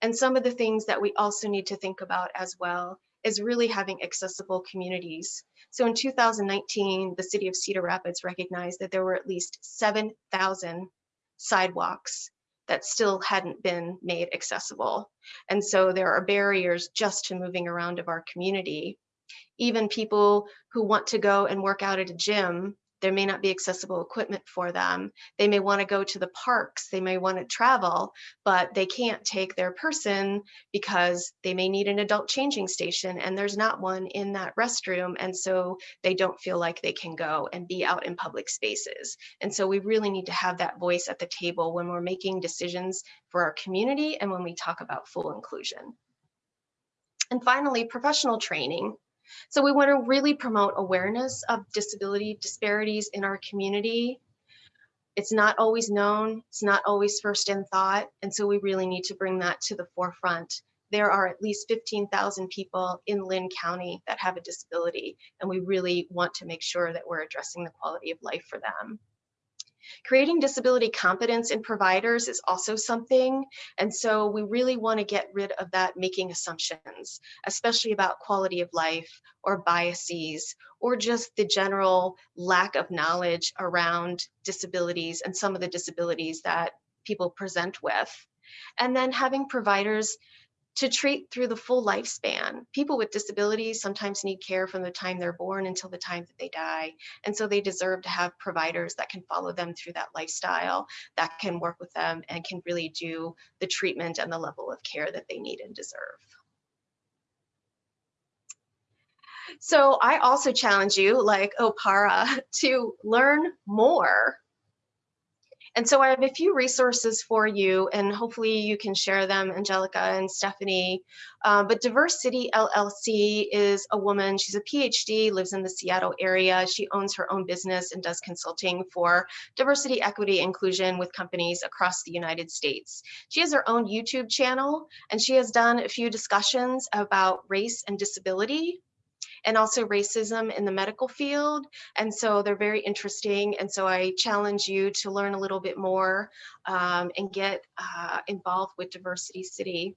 And some of the things that we also need to think about as well is really having accessible communities. So in 2019, the city of Cedar Rapids recognized that there were at least 7,000 sidewalks that still hadn't been made accessible. And so there are barriers just to moving around of our community. Even people who want to go and work out at a gym there may not be accessible equipment for them. They may want to go to the parks, they may want to travel, but they can't take their person because they may need an adult changing station and there's not one in that restroom. And so they don't feel like they can go and be out in public spaces. And so we really need to have that voice at the table when we're making decisions for our community and when we talk about full inclusion. And finally, professional training. So we want to really promote awareness of disability disparities in our community. It's not always known, it's not always first in thought, and so we really need to bring that to the forefront. There are at least 15,000 people in Linn County that have a disability, and we really want to make sure that we're addressing the quality of life for them. Creating disability competence in providers is also something. And so we really want to get rid of that making assumptions, especially about quality of life or biases or just the general lack of knowledge around disabilities and some of the disabilities that people present with. And then having providers to treat through the full lifespan. People with disabilities sometimes need care from the time they're born until the time that they die. And so they deserve to have providers that can follow them through that lifestyle, that can work with them and can really do the treatment and the level of care that they need and deserve. So I also challenge you, like Okpara, to learn more and so I have a few resources for you, and hopefully you can share them, Angelica and Stephanie. Um, but Diverse City LLC is a woman, she's a PhD, lives in the Seattle area. She owns her own business and does consulting for diversity, equity, inclusion with companies across the United States. She has her own YouTube channel, and she has done a few discussions about race and disability and also racism in the medical field. And so they're very interesting. And so I challenge you to learn a little bit more um, and get uh, involved with Diversity City.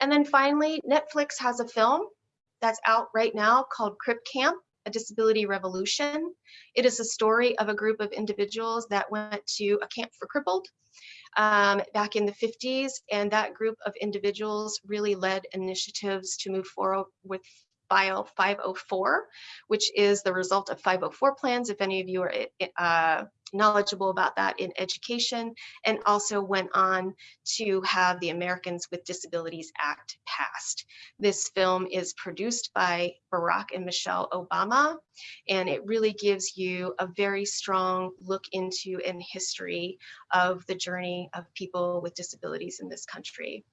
And then finally, Netflix has a film that's out right now called Crip Camp, a disability revolution. It is a story of a group of individuals that went to a camp for crippled um, back in the 50s. And that group of individuals really led initiatives to move forward with Bio 504, which is the result of 504 plans, if any of you are uh, knowledgeable about that in education, and also went on to have the Americans with Disabilities Act passed. This film is produced by Barack and Michelle Obama, and it really gives you a very strong look into and history of the journey of people with disabilities in this country.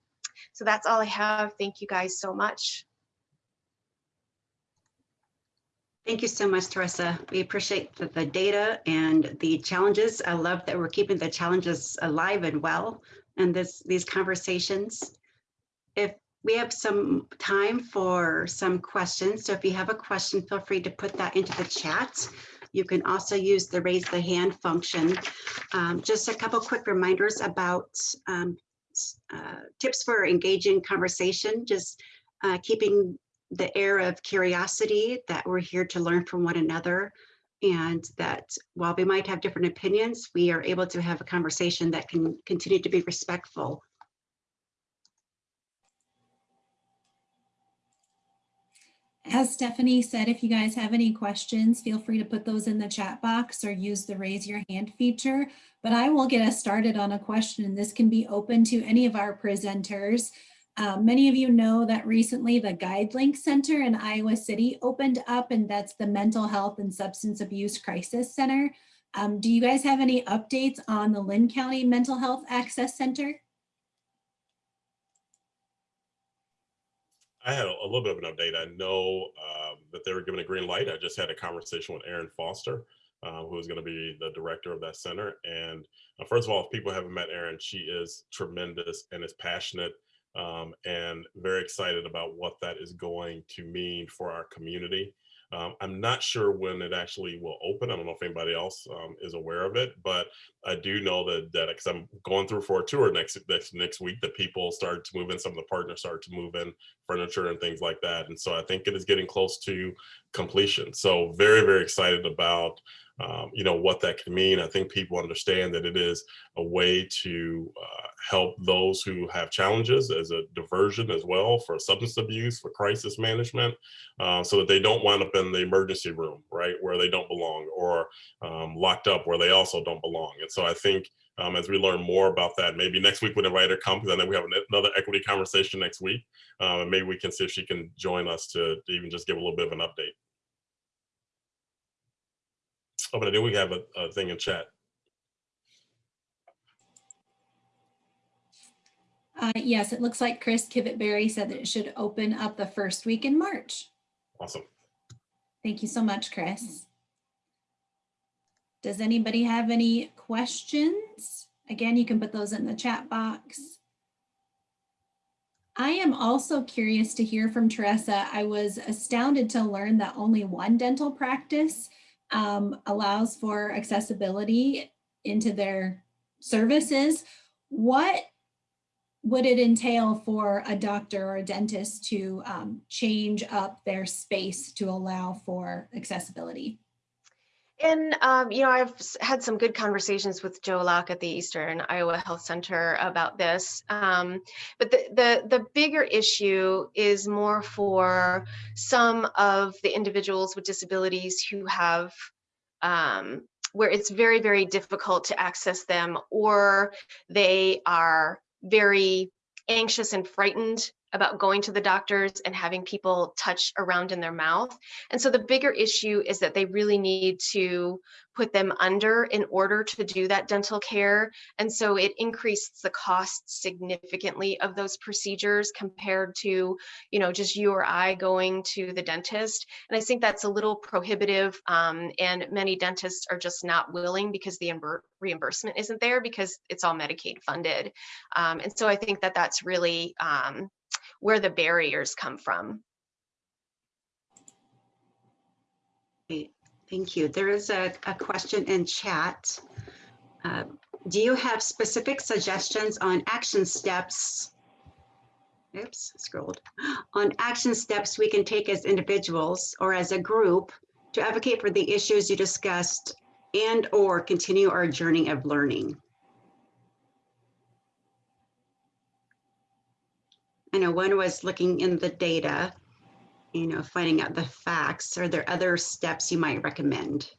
So that's all I have. Thank you guys so much. Thank you so much, Teresa. We appreciate the, the data and the challenges. I love that we're keeping the challenges alive and well and this, these conversations. If we have some time for some questions, so if you have a question, feel free to put that into the chat. You can also use the raise the hand function. Um, just a couple quick reminders about um, uh, tips for engaging conversation, just uh, keeping the air of curiosity that we're here to learn from one another and that while we might have different opinions, we are able to have a conversation that can continue to be respectful. As Stephanie said, if you guys have any questions, feel free to put those in the chat box or use the raise your hand feature. But I will get us started on a question. This can be open to any of our presenters. Uh, many of you know that recently the GuideLink Center in Iowa City opened up and that's the Mental Health and Substance Abuse Crisis Center. Um, do you guys have any updates on the Linn County Mental Health Access Center? I had a, little bit of an update. I know um, that they were given a green light. I just had a conversation with Erin Foster, uh, who is going to be the director of that center. And uh, first of all, if people haven't met Erin, she is tremendous and is passionate um, and very excited about what that is going to mean for our community. Um, I'm not sure when it actually will open. I don't know if anybody else um, is aware of it, but I do know that that because I'm going through for a tour next next next week, that people started to move in. Some of the partners started to move in furniture and things like that, and so I think it is getting close to completion. So very very excited about um, you know what that can mean. I think people understand that it is a way to uh, help those who have challenges as a diversion as well for substance abuse, for crisis management, uh, so that they don't wind up in the emergency room, right, where they don't belong, or um, locked up where they also don't belong. And so I think um, as we learn more about that, maybe next week when invite her come, because I know we have another equity conversation next week, and maybe we can see if she can join us to even just give a little bit of an update. Oh, but I do we have a, a thing in chat. Uh, yes, it looks like Chris Kivitberry said that it should open up the first week in March. Awesome. Thank you so much, Chris. Does anybody have any questions? Again, you can put those in the chat box. I am also curious to hear from Teresa. I was astounded to learn that only one dental practice um, allows for accessibility into their services. What would it entail for a doctor or a dentist to um, change up their space to allow for accessibility? And, um, you know, I've had some good conversations with Joe Locke at the Eastern Iowa Health Center about this. Um, but the, the, the bigger issue is more for some of the individuals with disabilities who have, um, where it's very, very difficult to access them, or they are very anxious and frightened about going to the doctors and having people touch around in their mouth. And so the bigger issue is that they really need to put them under in order to do that dental care. And so it increased the cost significantly of those procedures compared to, you know, just you or I going to the dentist. And I think that's a little prohibitive. Um, and many dentists are just not willing because the reimbursement isn't there because it's all Medicaid funded. Um, and so I think that that's really um, where the barriers come from. Great, Thank you. There is a, a question in chat. Uh, Do you have specific suggestions on action steps? Oops, scrolled. On action steps we can take as individuals or as a group to advocate for the issues you discussed and or continue our journey of learning? I know one was looking in the data, you know, finding out the facts. Are there other steps you might recommend?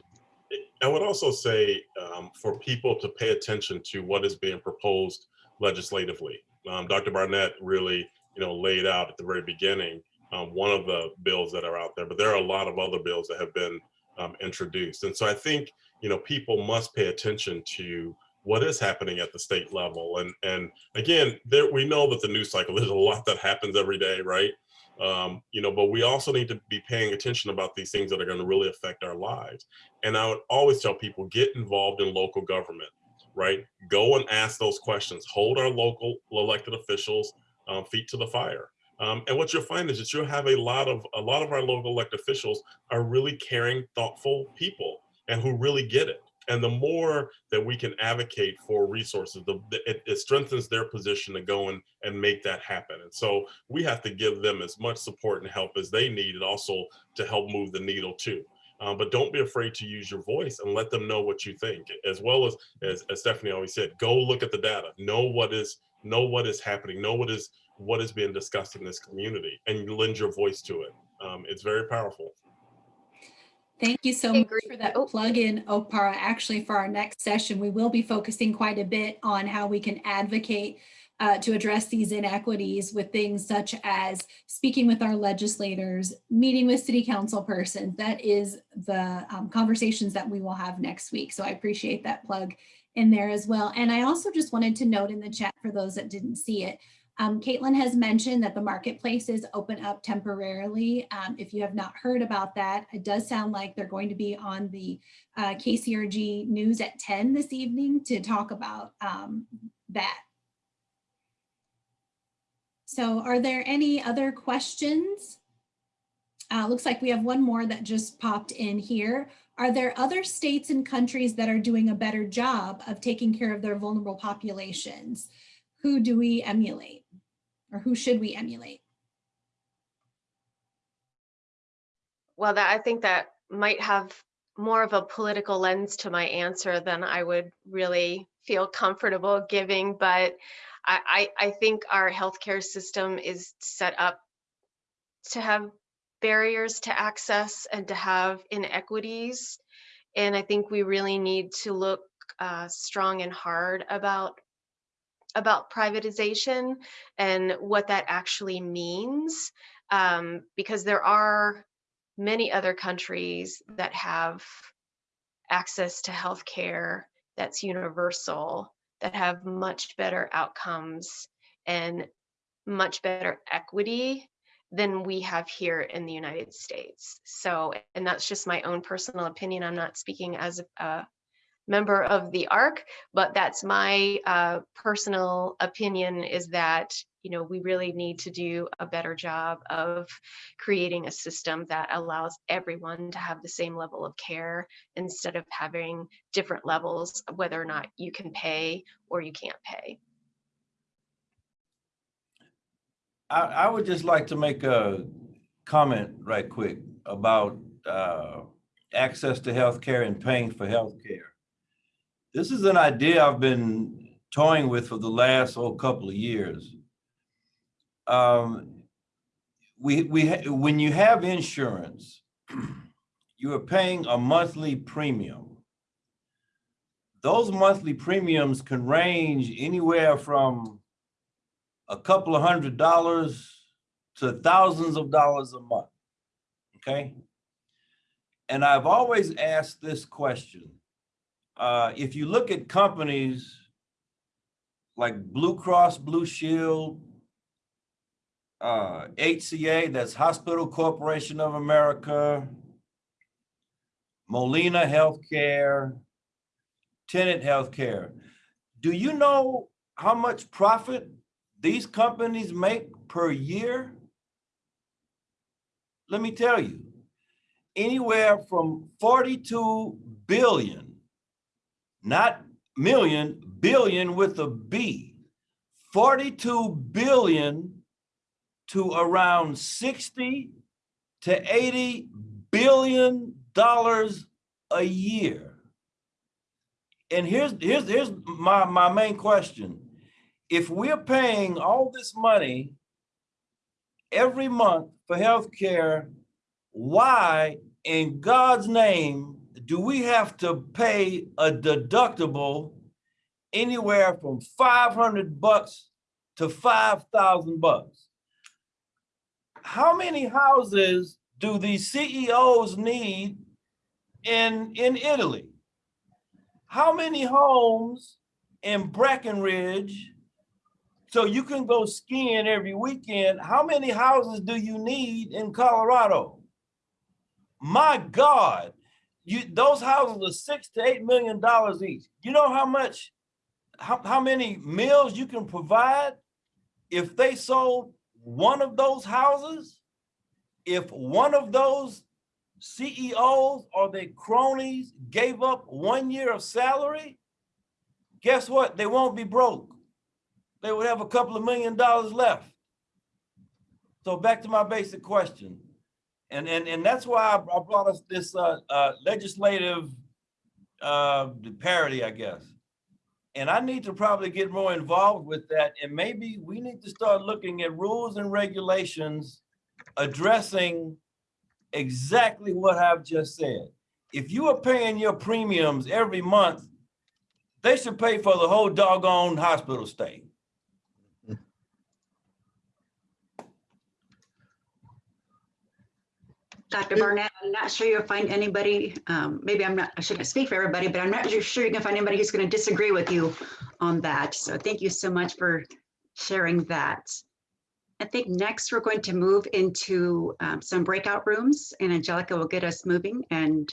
I would also say um, for people to pay attention to what is being proposed legislatively. Um, Dr. Barnett really, you know, laid out at the very beginning um, one of the bills that are out there, but there are a lot of other bills that have been um, introduced. And so I think, you know, people must pay attention to what is happening at the state level. And and again, there we know that the news cycle, there's a lot that happens every day, right? Um, you know, but we also need to be paying attention about these things that are going to really affect our lives. And I would always tell people get involved in local government, right? Go and ask those questions. Hold our local elected officials um, feet to the fire. Um, and what you'll find is that you'll have a lot of a lot of our local elected officials are really caring, thoughtful people and who really get it. And the more that we can advocate for resources, the, it, it strengthens their position to go and, and make that happen. And so we have to give them as much support and help as they need and also to help move the needle too. Uh, but don't be afraid to use your voice and let them know what you think, as well as, as, as Stephanie always said, go look at the data, know what is, know what is happening, know what is, what is being discussed in this community and lend your voice to it. Um, it's very powerful. Thank you so much for that Oh. plug-in, Okpara. Actually, for our next session, we will be focusing quite a bit on how we can advocate uh, to address these inequities with things such as speaking with our legislators, meeting with city council persons. That is the um, conversations that we will have next week. So I appreciate that plug in there as well. And I also just wanted to note in the chat for those that didn't see it, um, Caitlin has mentioned that the marketplaces open up temporarily. Um, if you have not heard about that, it does sound like they're going to be on the uh, KCRG news at 10 this evening to talk about um, that. So are there any other questions? Uh, looks like we have one more that just popped in here. Are there other states and countries that are doing a better job of taking care of their vulnerable populations? Who do we emulate? Or who should we emulate? Well, that I think that might have more of a political lens to my answer than I would really feel comfortable giving. But I, I, I think our healthcare system is set up to have barriers to access and to have inequities. And I think we really need to look uh, strong and hard about about privatization and what that actually means um, because there are many other countries that have access to healthcare that's universal, that have much better outcomes and much better equity than we have here in the United States. So, and that's just my own personal opinion. I'm not speaking as a, a member of the ARC, but that's my uh, personal opinion is that, you know, we really need to do a better job of creating a system that allows everyone to have the same level of care instead of having different levels, whether or not you can pay or you can't pay. I, I would just like to make a comment right quick about uh, access to healthcare and paying for healthcare. This is an idea I've been toying with for the last oh, couple of years. Um, we, we, when you have insurance, you are paying a monthly premium. Those monthly premiums can range anywhere from a couple of hundred dollars to thousands of dollars a month. Okay? And I've always asked this question. Uh, if you look at companies like Blue Cross Blue Shield, uh, HCA, that's Hospital Corporation of America, Molina Healthcare, Tenet Healthcare. Do you know how much profit these companies make per year? Let me tell you, anywhere from 42 billion, not million, billion with a B, 42 billion to around 60 to 80 billion dollars a year. And here's here's here's my my main question. If we're paying all this money every month for healthcare, why in God's name do we have to pay a deductible anywhere from 500 bucks to 5,000 bucks? How many houses do these CEOs need in, in Italy? How many homes in Breckenridge So you can go skiing every weekend. How many houses do you need in Colorado? My God, you, those houses are six to eight million dollars each. You know how much, how, how many meals you can provide if they sold one of those houses? If one of those CEOs or their cronies gave up one year of salary, guess what? They won't be broke. They would have a couple of million dollars left. So back to my basic question. And, and, and that's why I brought us this uh, uh, legislative uh, parity, I guess. And I need to probably get more involved with that. And maybe we need to start looking at rules and regulations addressing exactly what I've just said. If you are paying your premiums every month, they should pay for the whole doggone hospital stay. Dr. Barnett, I'm not sure you'll find anybody, um, maybe I'm not, I shouldn't speak for everybody, but I'm not sure you can find anybody who's going to disagree with you on that. So thank you so much for sharing that. I think next we're going to move into um, some breakout rooms and Angelica will get us moving. And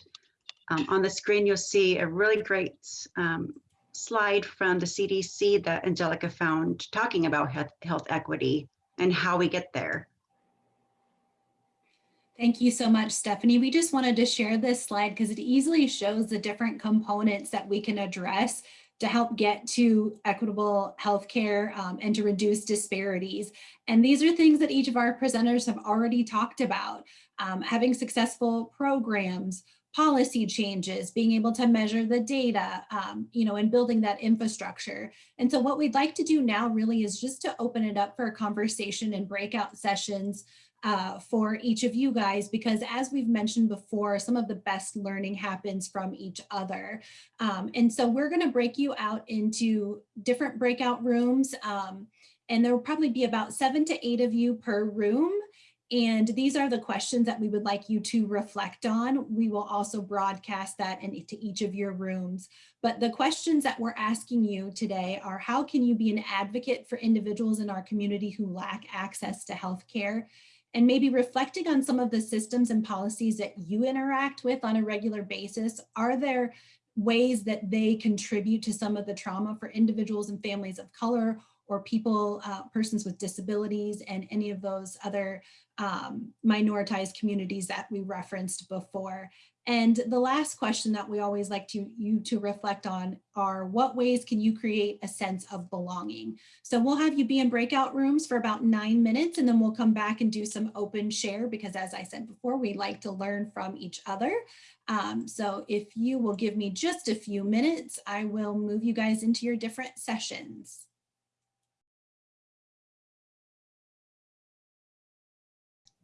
um, on the screen, you'll see a really great um, slide from the CDC that Angelica found talking about health, health equity and how we get there. Thank you so much, Stephanie. We just wanted to share this slide because it easily shows the different components that we can address to help get to equitable healthcare um, and to reduce disparities. And these are things that each of our presenters have already talked about. Um, having successful programs, policy changes, being able to measure the data, um, you know, and building that infrastructure. And so what we'd like to do now really is just to open it up for a conversation and breakout sessions uh, for each of you guys, because as we've mentioned before, some of the best learning happens from each other. Um, and so we're gonna break you out into different breakout rooms. Um, and there will probably be about seven to eight of you per room. And these are the questions that we would like you to reflect on. We will also broadcast that and into each of your rooms. But the questions that we're asking you today are how can you be an advocate for individuals in our community who lack access to healthcare? And maybe reflecting on some of the systems and policies that you interact with on a regular basis. Are there ways that they contribute to some of the trauma for individuals and families of color or people, uh, persons with disabilities and any of those other um, minoritized communities that we referenced before. And the last question that we always like to you to reflect on are what ways can you create a sense of belonging? So we'll have you be in breakout rooms for about nine minutes and then we'll come back and do some open share because as I said before, we like to learn from each other. Um, so if you will give me just a few minutes, I will move you guys into your different sessions.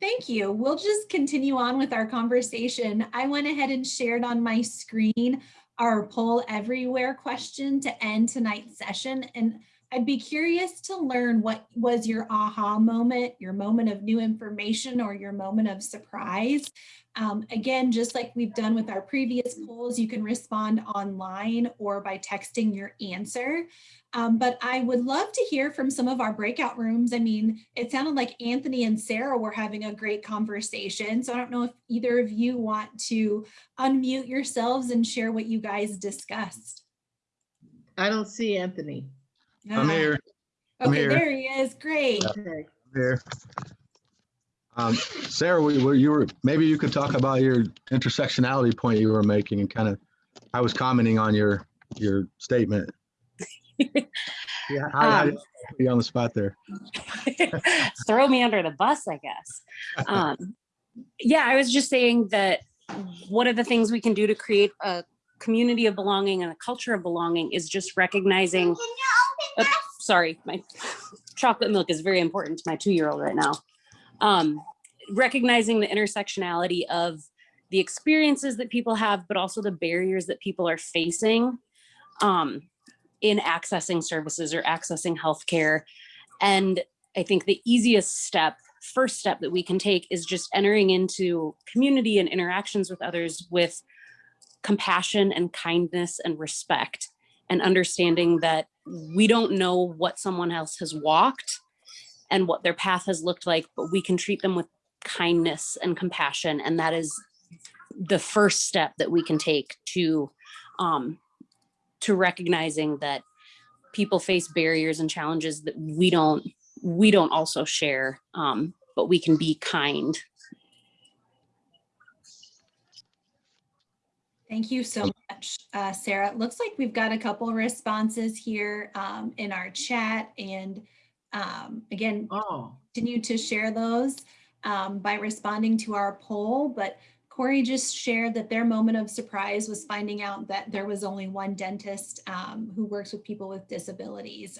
Thank you. We'll just continue on with our conversation. I went ahead and shared on my screen our poll everywhere question to end tonight's session. And I'd be curious to learn what was your aha moment, your moment of new information or your moment of surprise. Um, again, just like we've done with our previous polls, you can respond online or by texting your answer. Um, but I would love to hear from some of our breakout rooms. I mean, it sounded like Anthony and Sarah were having a great conversation. So I don't know if either of you want to unmute yourselves and share what you guys discussed. I don't see Anthony. I'm Ah, here. I'm Okay, here. there he is. Great. I'm here. Um, Sarah, we were, you were, maybe you could talk about your intersectionality point you were making and kind of, I was commenting on your, your statement. Yeah, I, I Um, put you on the spot there. throw me under the bus, I guess. Um, yeah, I was just saying that one of the things we can do to create a community of belonging and a culture of belonging is just recognizing. Oops, sorry, my chocolate milk is very important to my two-year-old right now. Um, recognizing the intersectionality of the experiences that people have, but also the barriers that people are facing um, in accessing services or accessing healthcare. And I think the easiest step, first step that we can take is just entering into community and interactions with others with compassion and kindness and respect. And understanding that we don't know what someone else has walked and what their path has looked like, but we can treat them with kindness and compassion. And that is the first step that we can take to um, to recognizing that people face barriers and challenges that we don't we don't also share, um, but we can be kind. Thank you so much, uh, Sarah. It looks like we've got a couple of responses here um, in our chat. And um, again, Oh, continue to share those um, by responding to our poll. But Corey just shared that their moment of surprise was finding out that there was only one dentist um, who works with people with disabilities.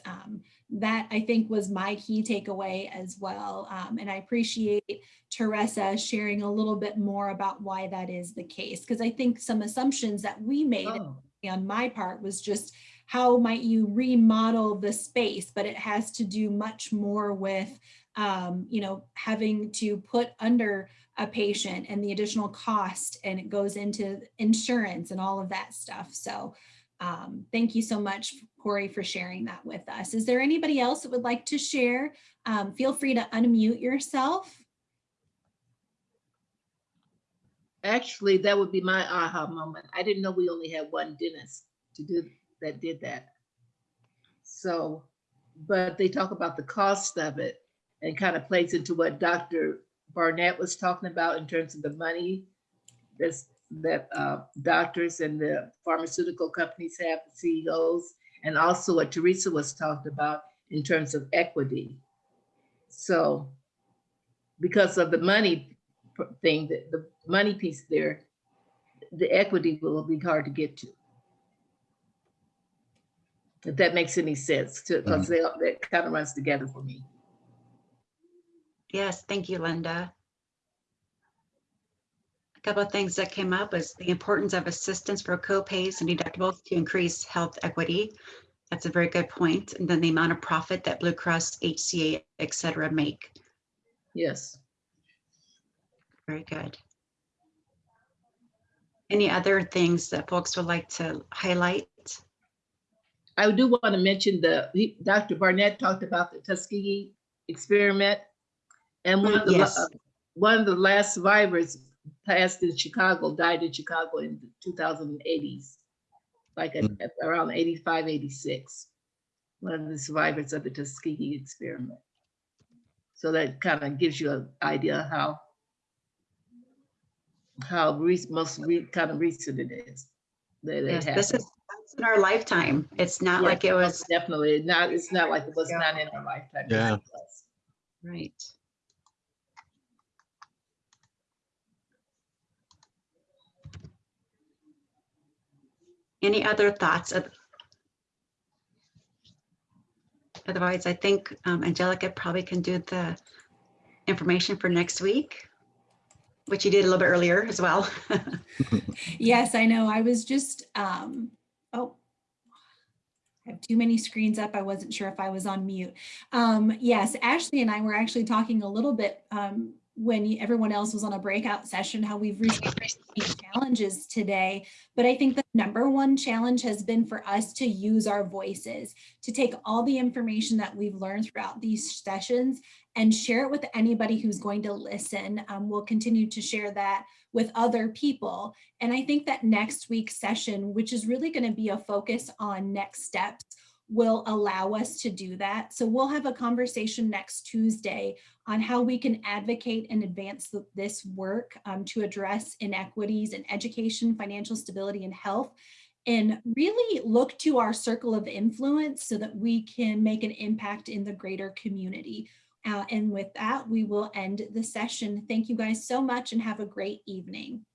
That I think was my key takeaway as well. Um, and I appreciate Teresa sharing a little bit more about why that is the case, because I think some assumptions that we made oh, on my part was just how might you remodel the space, but it has to do much more with, um, you know, having to put under a patient and the additional cost and it goes into insurance and all of that stuff. So um, thank you so much, Corey, for sharing that with us. Is there anybody else that would like to share? Um, feel free to unmute yourself. actually, that would be my aha moment. I didn't know we only had one dentist to do, that did that. So, but they talk about the cost of it and kind of plays into what Dr. Barnett was talking about in terms of the money that's, that uh, doctors and the pharmaceutical companies have, the CEOs, and also what Teresa was talking about in terms of equity. So because of the money thing, the, the money piece there, the equity will be hard to get to. If that makes any sense, to, because mm-hmm. they, that kind of runs together for me. Yes, thank you, Linda. A couple of things that came up is the importance of assistance for co-pays and deductibles to increase health equity. That's a very good point. And then the amount of profit that Blue Cross, HCA, et cetera, make. Yes. Very good. Any other things that folks would like to highlight? I do want to mention the, he- Dr. Barnett talked about the Tuskegee experiment. And one of the, Yes. uh, one of the last survivors passed in Chicago, died in Chicago in the 2080s. Like at- at around 85, 86. One of the survivors of the Tuskegee experiment. So that kind of gives you an idea how how re- most re- kind of recent it is. that it Yes, this is in our lifetime. It's not like it was, Definitely, not, it's not like it was Yeah. not in our lifetime. Yeah. right. Any other thoughts? Otherwise, I think um, Angelica probably can do the information for next week, which you did a little bit earlier as well. Yes, I know. I was just, um, oh, I have too many screens up. I wasn't sure if I was on mute. Um, yes, Ashley and I were actually talking a little bit um, when everyone else was on a breakout session, how we've received challenges today. But I think the number one challenge has been for us to use our voices, to take all the information that we've learned throughout these sessions and share it with anybody who's going to listen. Um, we'll continue to share that with other people. And I think that next week's session, which is really going to be a focus on next steps, will allow us to do that. So we'll have a conversation next Tuesday on how we can advocate and advance th- this work um, to address inequities in education, financial stability, and health. And really look to our circle of influence so that we can make an impact in the greater community. Uh, and with that, we will end the session. Thank you guys so much and have a great evening.